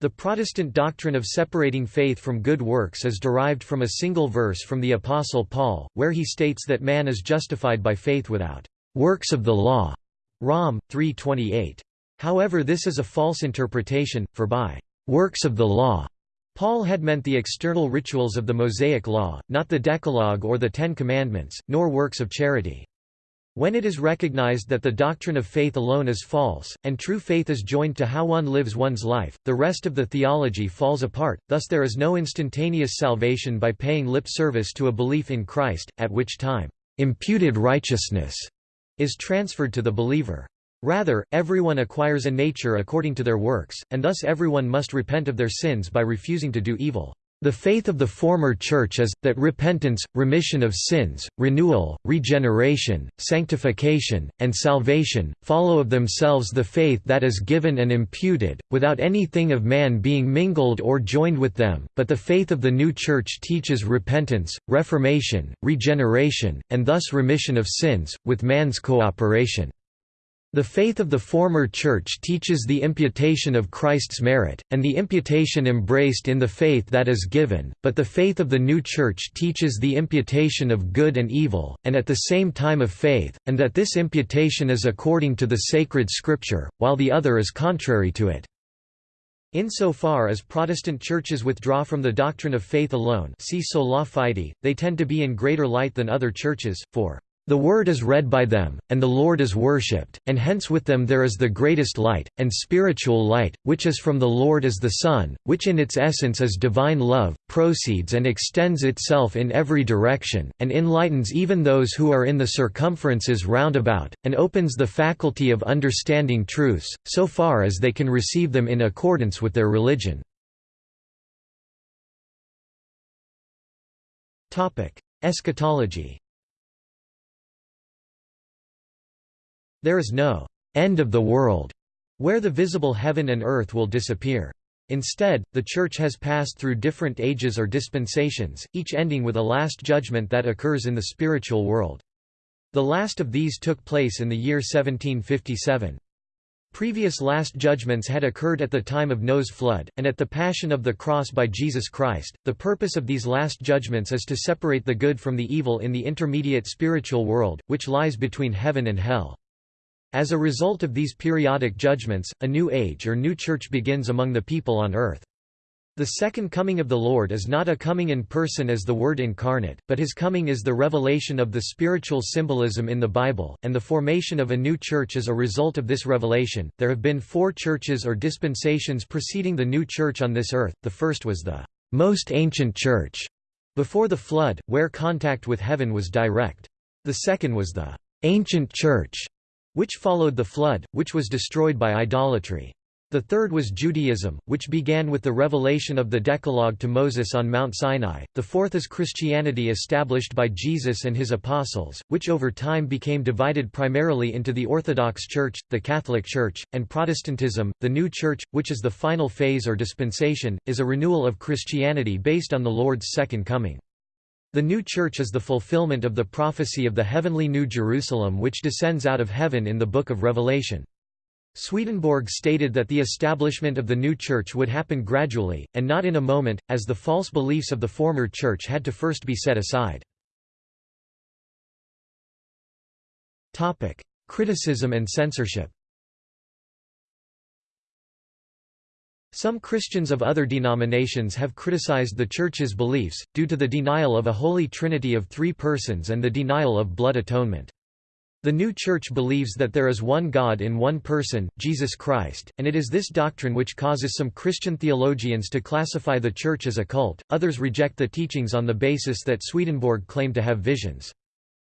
The Protestant doctrine of separating faith from good works is derived from a single verse from the Apostle Paul, where he states that man is justified by faith without works of the law. Rom. 3.28. However this is a false interpretation, for by «works of the law» Paul had meant the external rituals of the Mosaic Law, not the Decalogue or the Ten Commandments, nor works of charity. When it is recognized that the doctrine of faith alone is false, and true faith is joined to how one lives one's life, the rest of the theology falls apart, thus there is no instantaneous salvation by paying lip service to a belief in Christ, at which time, "...imputed righteousness," is transferred to the believer. Rather, everyone acquires a nature according to their works, and thus everyone must repent of their sins by refusing to do evil. The faith of the former Church is, that repentance, remission of sins, renewal, regeneration, sanctification, and salvation, follow of themselves the faith that is given and imputed, without anything of man being mingled or joined with them, but the faith of the new Church teaches repentance, reformation, regeneration, and thus remission of sins, with man's cooperation. The faith of the former Church teaches the imputation of Christ's merit, and the imputation embraced in the faith that is given, but the faith of the new Church teaches the imputation of good and evil, and at the same time of faith, and that this imputation is according to the sacred Scripture, while the other is contrary to it. Insofar as Protestant churches withdraw from the doctrine of faith alone see sola fide, they tend to be in greater light than other churches, for the Word is read by them, and the Lord is worshipped, and hence with them there is the greatest light, and spiritual light, which is from the Lord as the Son, which in its essence is divine love, proceeds and extends itself in every direction, and enlightens even those who are in the circumferences round about, and opens the faculty of understanding truths, so far as they can receive them in accordance with their religion. Eschatology There is no end of the world where the visible heaven and earth will disappear. Instead, the Church has passed through different ages or dispensations, each ending with a last judgment that occurs in the spiritual world. The last of these took place in the year 1757. Previous last judgments had occurred at the time of Noah's flood, and at the Passion of the Cross by Jesus Christ. The purpose of these last judgments is to separate the good from the evil in the intermediate spiritual world, which lies between heaven and hell. As a result of these periodic judgments, a new age or new church begins among the people on earth. The second coming of the Lord is not a coming in person as the Word incarnate, but his coming is the revelation of the spiritual symbolism in the Bible, and the formation of a new church is a result of this revelation. There have been four churches or dispensations preceding the new church on this earth. The first was the most ancient church before the flood, where contact with heaven was direct. The second was the ancient church which followed the flood, which was destroyed by idolatry. The third was Judaism, which began with the revelation of the Decalogue to Moses on Mount Sinai. The fourth is Christianity established by Jesus and his apostles, which over time became divided primarily into the Orthodox Church, the Catholic Church, and Protestantism. The New Church, which is the final phase or dispensation, is a renewal of Christianity based on the Lord's second coming. The new church is the fulfillment of the prophecy of the heavenly New Jerusalem which descends out of heaven in the Book of Revelation. Swedenborg stated that the establishment of the new church would happen gradually, and not in a moment, as the false beliefs of the former church had to first be set aside. Criticism and censorship Some Christians of other denominations have criticized the Church's beliefs, due to the denial of a Holy Trinity of three persons and the denial of blood atonement. The new Church believes that there is one God in one person, Jesus Christ, and it is this doctrine which causes some Christian theologians to classify the Church as a cult, others reject the teachings on the basis that Swedenborg claimed to have visions.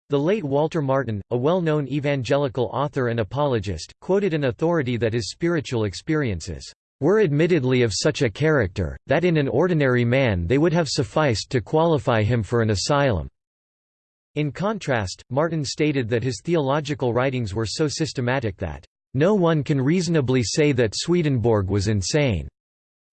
The late Walter Martin, a well-known evangelical author and apologist, quoted an authority that his spiritual experiences were admittedly of such a character, that in an ordinary man they would have sufficed to qualify him for an asylum. In contrast, Martin stated that his theological writings were so systematic that, "...no one can reasonably say that Swedenborg was insane."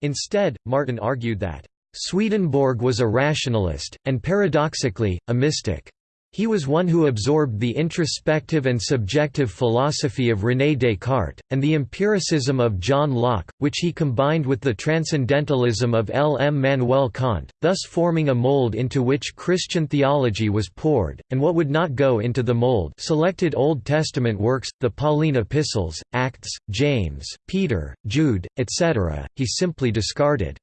Instead, Martin argued that, "...Swedenborg was a rationalist, and paradoxically, a mystic." He was one who absorbed the introspective and subjective philosophy of René Descartes, and the empiricism of John Locke, which he combined with the transcendentalism of Immanuel Kant, thus forming a mold into which Christian theology was poured, and what would not go into the mold selected Old Testament works, the Pauline epistles, Acts, James, Peter, Jude, etc., he simply discarded.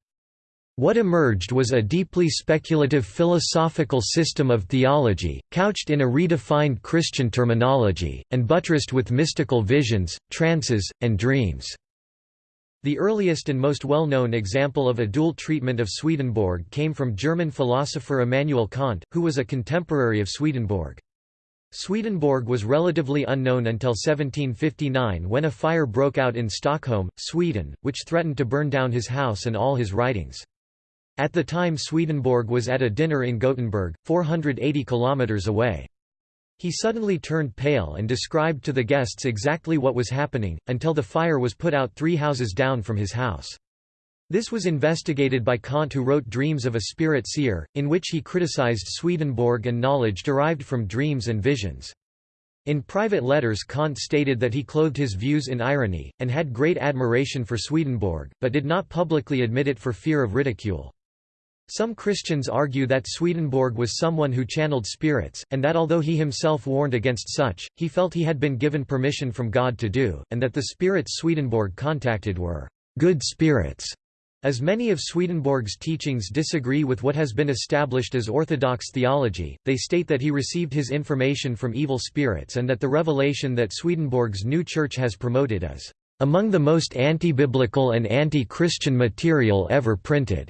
What emerged was a deeply speculative philosophical system of theology, couched in a redefined Christian terminology, and buttressed with mystical visions, trances, and dreams. The earliest and most well-known example of a dual treatment of Swedenborg came from German philosopher Immanuel Kant, who was a contemporary of Swedenborg. Swedenborg was relatively unknown until 1759 when a fire broke out in Stockholm, Sweden, which threatened to burn down his house and all his writings. At the time Swedenborg was at a dinner in Gothenburg, 480 kilometers away. He suddenly turned pale and described to the guests exactly what was happening, until the fire was put out three houses down from his house. This was investigated by Kant who wrote Dreams of a Spirit Seer, in which he criticized Swedenborg and knowledge derived from dreams and visions. In private letters Kant stated that he clothed his views in irony, and had great admiration for Swedenborg, but did not publicly admit it for fear of ridicule. Some Christians argue that Swedenborg was someone who channeled spirits, and that although he himself warned against such, he felt he had been given permission from God to do, and that the spirits Swedenborg contacted were good spirits. As many of Swedenborg's teachings disagree with what has been established as orthodox theology, they state that he received his information from evil spirits and that the revelation that Swedenborg's new church has promoted is among the most anti-biblical and anti-Christian material ever printed.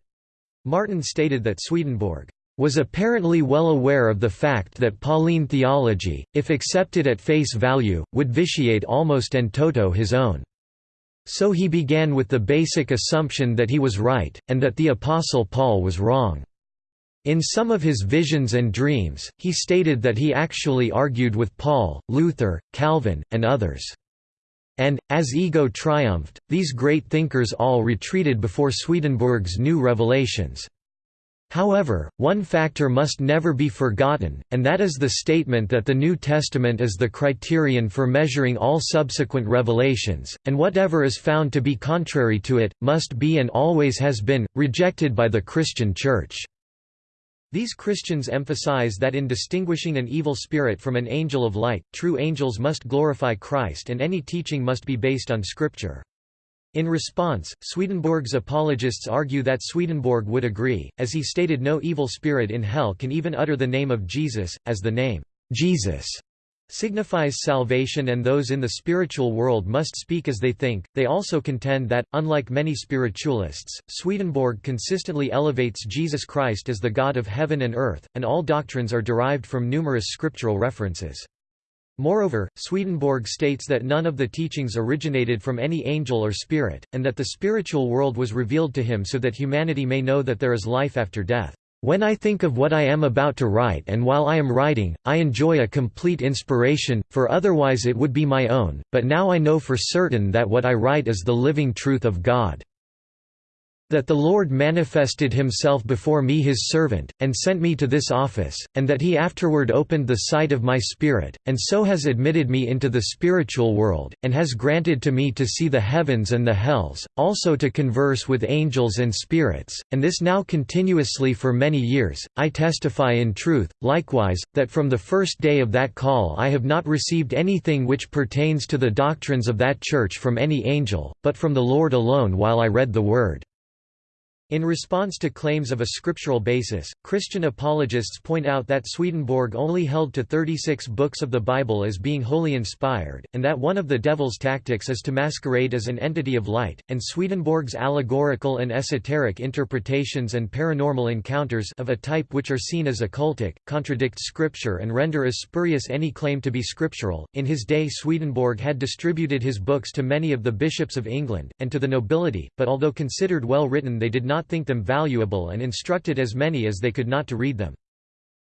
Martin stated that Swedenborg was apparently well aware of the fact that Pauline theology, if accepted at face value, would vitiate almost en toto his own. So he began with the basic assumption that he was right, and that the Apostle Paul was wrong. In some of his visions and dreams, he stated that he actually argued with Paul, Luther, Calvin, and others. And, as ego triumphed, these great thinkers all retreated before Swedenborg's new revelations. However, one factor must never be forgotten, and that is the statement that the New Testament is the criterion for measuring all subsequent revelations, and whatever is found to be contrary to it, must be and always has been, rejected by the Christian Church. These Christians emphasize that in distinguishing an evil spirit from an angel of light, true angels must glorify Christ and any teaching must be based on Scripture. In response, Swedenborg's apologists argue that Swedenborg would agree, as he stated no evil spirit in hell can even utter the name of Jesus, as the name, Jesus, signifies salvation and those in the spiritual world must speak as they think. They also contend that, unlike many spiritualists, Swedenborg consistently elevates Jesus Christ as the God of heaven and earth, and all doctrines are derived from numerous scriptural references. Moreover, Swedenborg states that none of the teachings originated from any angel or spirit, and that the spiritual world was revealed to him so that humanity may know that there is life after death. When I think of what I am about to write and while I am writing, I enjoy a complete inspiration, for otherwise it would be my own, but now I know for certain that what I write is the living truth of God that the Lord manifested himself before me his servant, and sent me to this office, and that he afterward opened the sight of my spirit, and so has admitted me into the spiritual world, and has granted to me to see the heavens and the hells, also to converse with angels and spirits, and this now continuously for many years, I testify in truth, likewise, that from the first day of that call I have not received anything which pertains to the doctrines of that church from any angel, but from the Lord alone while I read the word. In response to claims of a scriptural basis, Christian apologists point out that Swedenborg only held to 36 books of the Bible as being wholly inspired, and that one of the devil's tactics is to masquerade as an entity of light, and Swedenborg's allegorical and esoteric interpretations and paranormal encounters of a type which are seen as occultic, contradict scripture and render as spurious any claim to be scriptural. In his day Swedenborg had distributed his books to many of the bishops of England, and to the nobility, but although considered well written they did not not think them valuable and instructed as many as they could not to read them.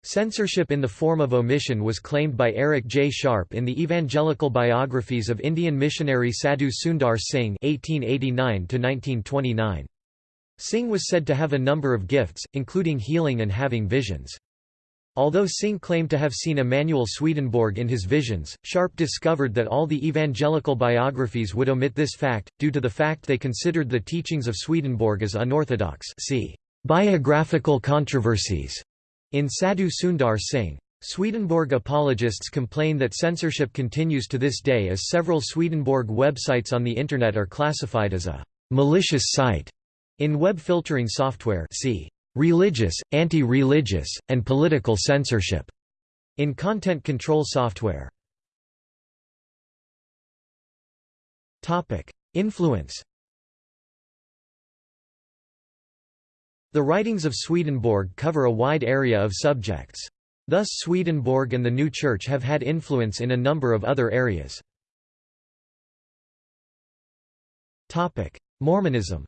Censorship in the form of omission was claimed by Eric J. Sharpe in the Evangelical Biographies of Indian missionary Sadhu Sundar Singh (1889–1929). Singh was said to have a number of gifts, including healing and having visions. Although Singh claimed to have seen Emanuel Swedenborg in his visions, Sharpe discovered that all the evangelical biographies would omit this fact, due to the fact they considered the teachings of Swedenborg as unorthodox see biographical controversies in Sadhu Sundar Singh. Swedenborg apologists complain that censorship continues to this day as several Swedenborg websites on the Internet are classified as a malicious site in web filtering software see religious, anti-religious, and political censorship in content control software. Topic: Influence. The writings of Swedenborg cover a wide area of subjects. Thus Swedenborg and the New Church have had influence in a number of other areas. Mormonism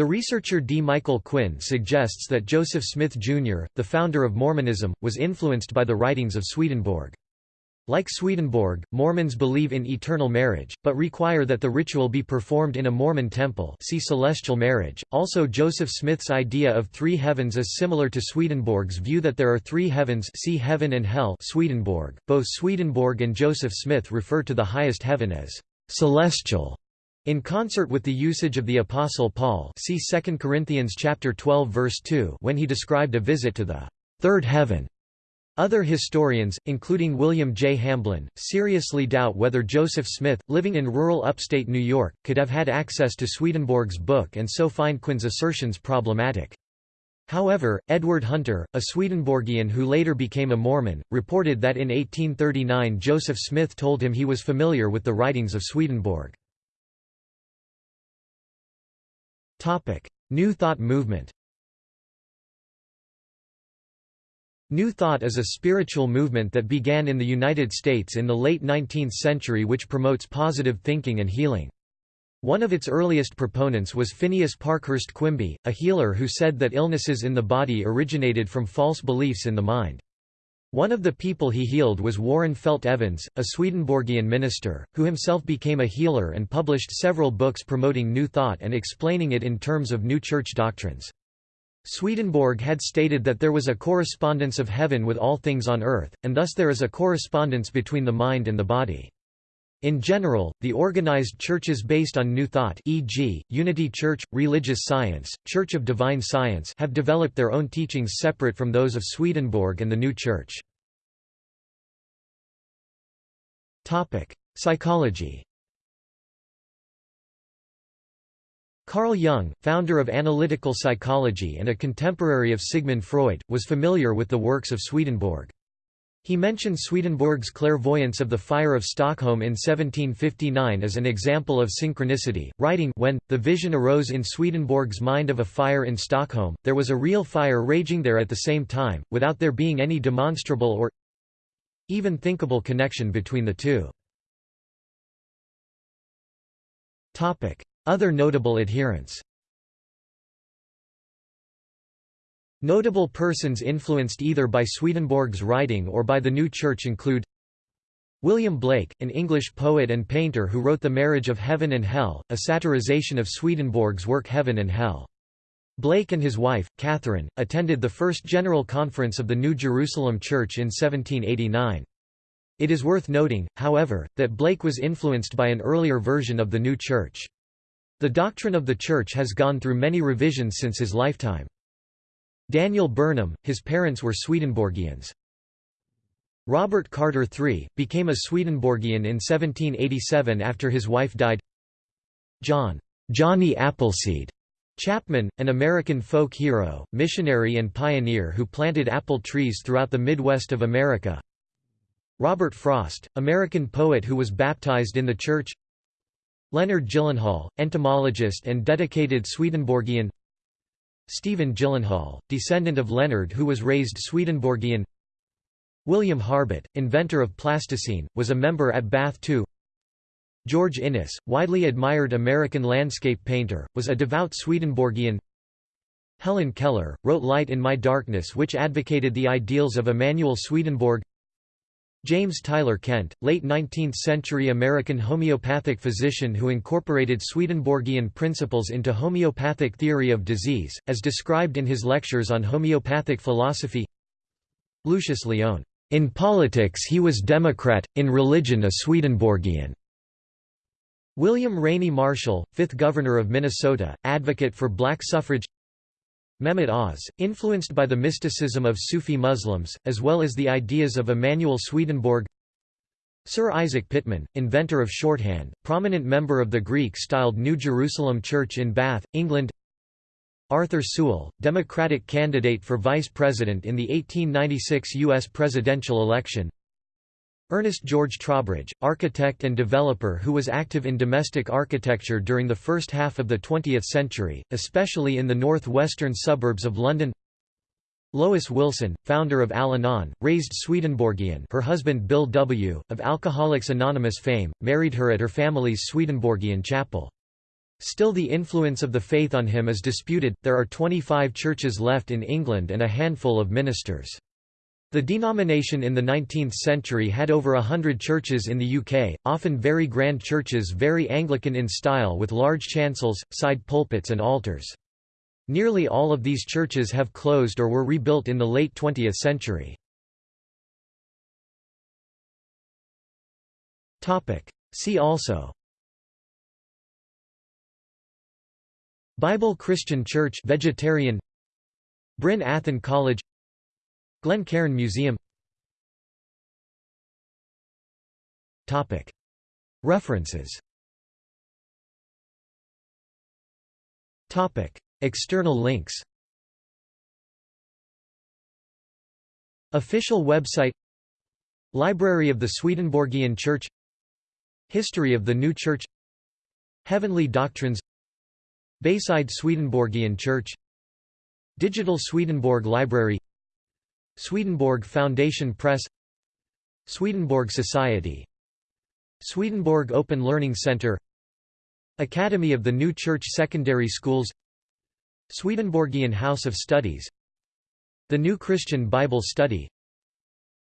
The researcher D. Michael Quinn suggests that Joseph Smith, Jr., the founder of Mormonism, was influenced by the writings of Swedenborg. Like Swedenborg, Mormons believe in eternal marriage, but require that the ritual be performed in a Mormon temple see celestial marriage. Also Joseph Smith's idea of three heavens is similar to Swedenborg's view that there are three heavens see heaven and hell Swedenborg. Both Swedenborg and Joseph Smith refer to the highest heaven as celestial in concert with the usage of the Apostle Paul see 2 Corinthians chapter 12 verse 2 when he described a visit to the third heaven. Other historians, including William J. Hamblin, seriously doubt whether Joseph Smith, living in rural upstate New York, could have had access to Swedenborg's book and so find Quinn's assertions problematic. However, Edward Hunter, a Swedenborgian who later became a Mormon, reported that in 1839 Joseph Smith told him he was familiar with the writings of Swedenborg. New Thought movement New Thought is a spiritual movement that began in the United States in the late 19th century which promotes positive thinking and healing. One of its earliest proponents was Phineas Parkhurst Quimby, a healer who said that illnesses in the body originated from false beliefs in the mind. One of the people he healed was Warren Felt Evans, a Swedenborgian minister, who himself became a healer and published several books promoting New Thought and explaining it in terms of New Church doctrines. Swedenborg had stated that there was a correspondence of heaven with all things on earth, and thus there is a correspondence between the mind and the body. In general, the organized churches based on New Thought e.g., Unity Church, Religious Science, Church of Divine Science have developed their own teachings separate from those of Swedenborg and the New Church. Psychology Carl Jung, founder of analytical psychology and a contemporary of Sigmund Freud, was familiar with the works of Swedenborg. He mentioned Swedenborg's clairvoyance of the fire of Stockholm in 1759 as an example of synchronicity, writing when, the vision arose in Swedenborg's mind of a fire in Stockholm, there was a real fire raging there at the same time, without there being any demonstrable or even thinkable connection between the two. Other notable adherents Notable persons influenced either by Swedenborg's writing or by the new church include William Blake, an English poet and painter who wrote The Marriage of Heaven and Hell, a satirization of Swedenborg's work Heaven and Hell. Blake and his wife, Catherine, attended the First General Conference of the New Jerusalem Church in 1789. It is worth noting, however, that Blake was influenced by an earlier version of the new church. The doctrine of the church has gone through many revisions since his lifetime. Daniel Burnham, his parents were Swedenborgians. Robert Carter III, became a Swedenborgian in 1787 after his wife died. John Johnny Appleseed Chapman, an American folk hero, missionary and pioneer who planted apple trees throughout the Midwest of America. Robert Frost, American poet who was baptized in the church Leonard Gyllenhaal, entomologist and dedicated Swedenborgian Stephen Gyllenhaal, descendant of Leonard who was raised Swedenborgian. William Harbutt, inventor of plasticine, was a member at Bath too. George Inness, widely admired American landscape painter, was a devout Swedenborgian. Helen Keller, wrote Light in My Darkness which advocated the ideals of Emanuel Swedenborg James Tyler Kent, late 19th-century American homeopathic physician who incorporated Swedenborgian principles into homeopathic theory of disease, as described in his lectures on homeopathic philosophy Lucius Lyon, "...in politics he was Democrat, in religion a Swedenborgian." William Rainey Marshall, 5th Governor of Minnesota, advocate for black suffrage Mehmet Oz, influenced by the mysticism of Sufi Muslims, as well as the ideas of Emanuel Swedenborg Sir Isaac Pitman, inventor of shorthand, prominent member of the Greek-styled New Jerusalem Church in Bath, England Arthur Sewall, Democratic candidate for vice president in the 1896 U.S. presidential election Ernest George Trobridge, architect and developer who was active in domestic architecture during the first half of the 20th century, especially in the northwestern suburbs of London Lois Wilson, founder of Al-Anon, raised Swedenborgian her husband Bill W., of Alcoholics Anonymous fame, married her at her family's Swedenborgian chapel. Still the influence of the faith on him is disputed, there are 25 churches left in England and a handful of ministers. The denomination in the 19th century had over a hundred churches in the UK, often very grand churches very Anglican in style with large chancels, side pulpits and altars. Nearly all of these churches have closed or were rebuilt in the late 20th century. See also Bible Christian Church vegetarian Bryn Athyn College Glencairn Museum. References. External links. Official website. Library of the Swedenborgian Church. History of the New Church. Heavenly Doctrines. Bayside Swedenborgian Church. Digital Swedenborg Library Swedenborg Foundation Press Swedenborg Society Swedenborg Open Learning Center Academy of the New Church Secondary Schools Swedenborgian House of Studies The New Christian Bible Study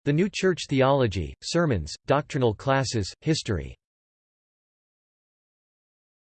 The New Church Theology, Sermons, Doctrinal Classes, History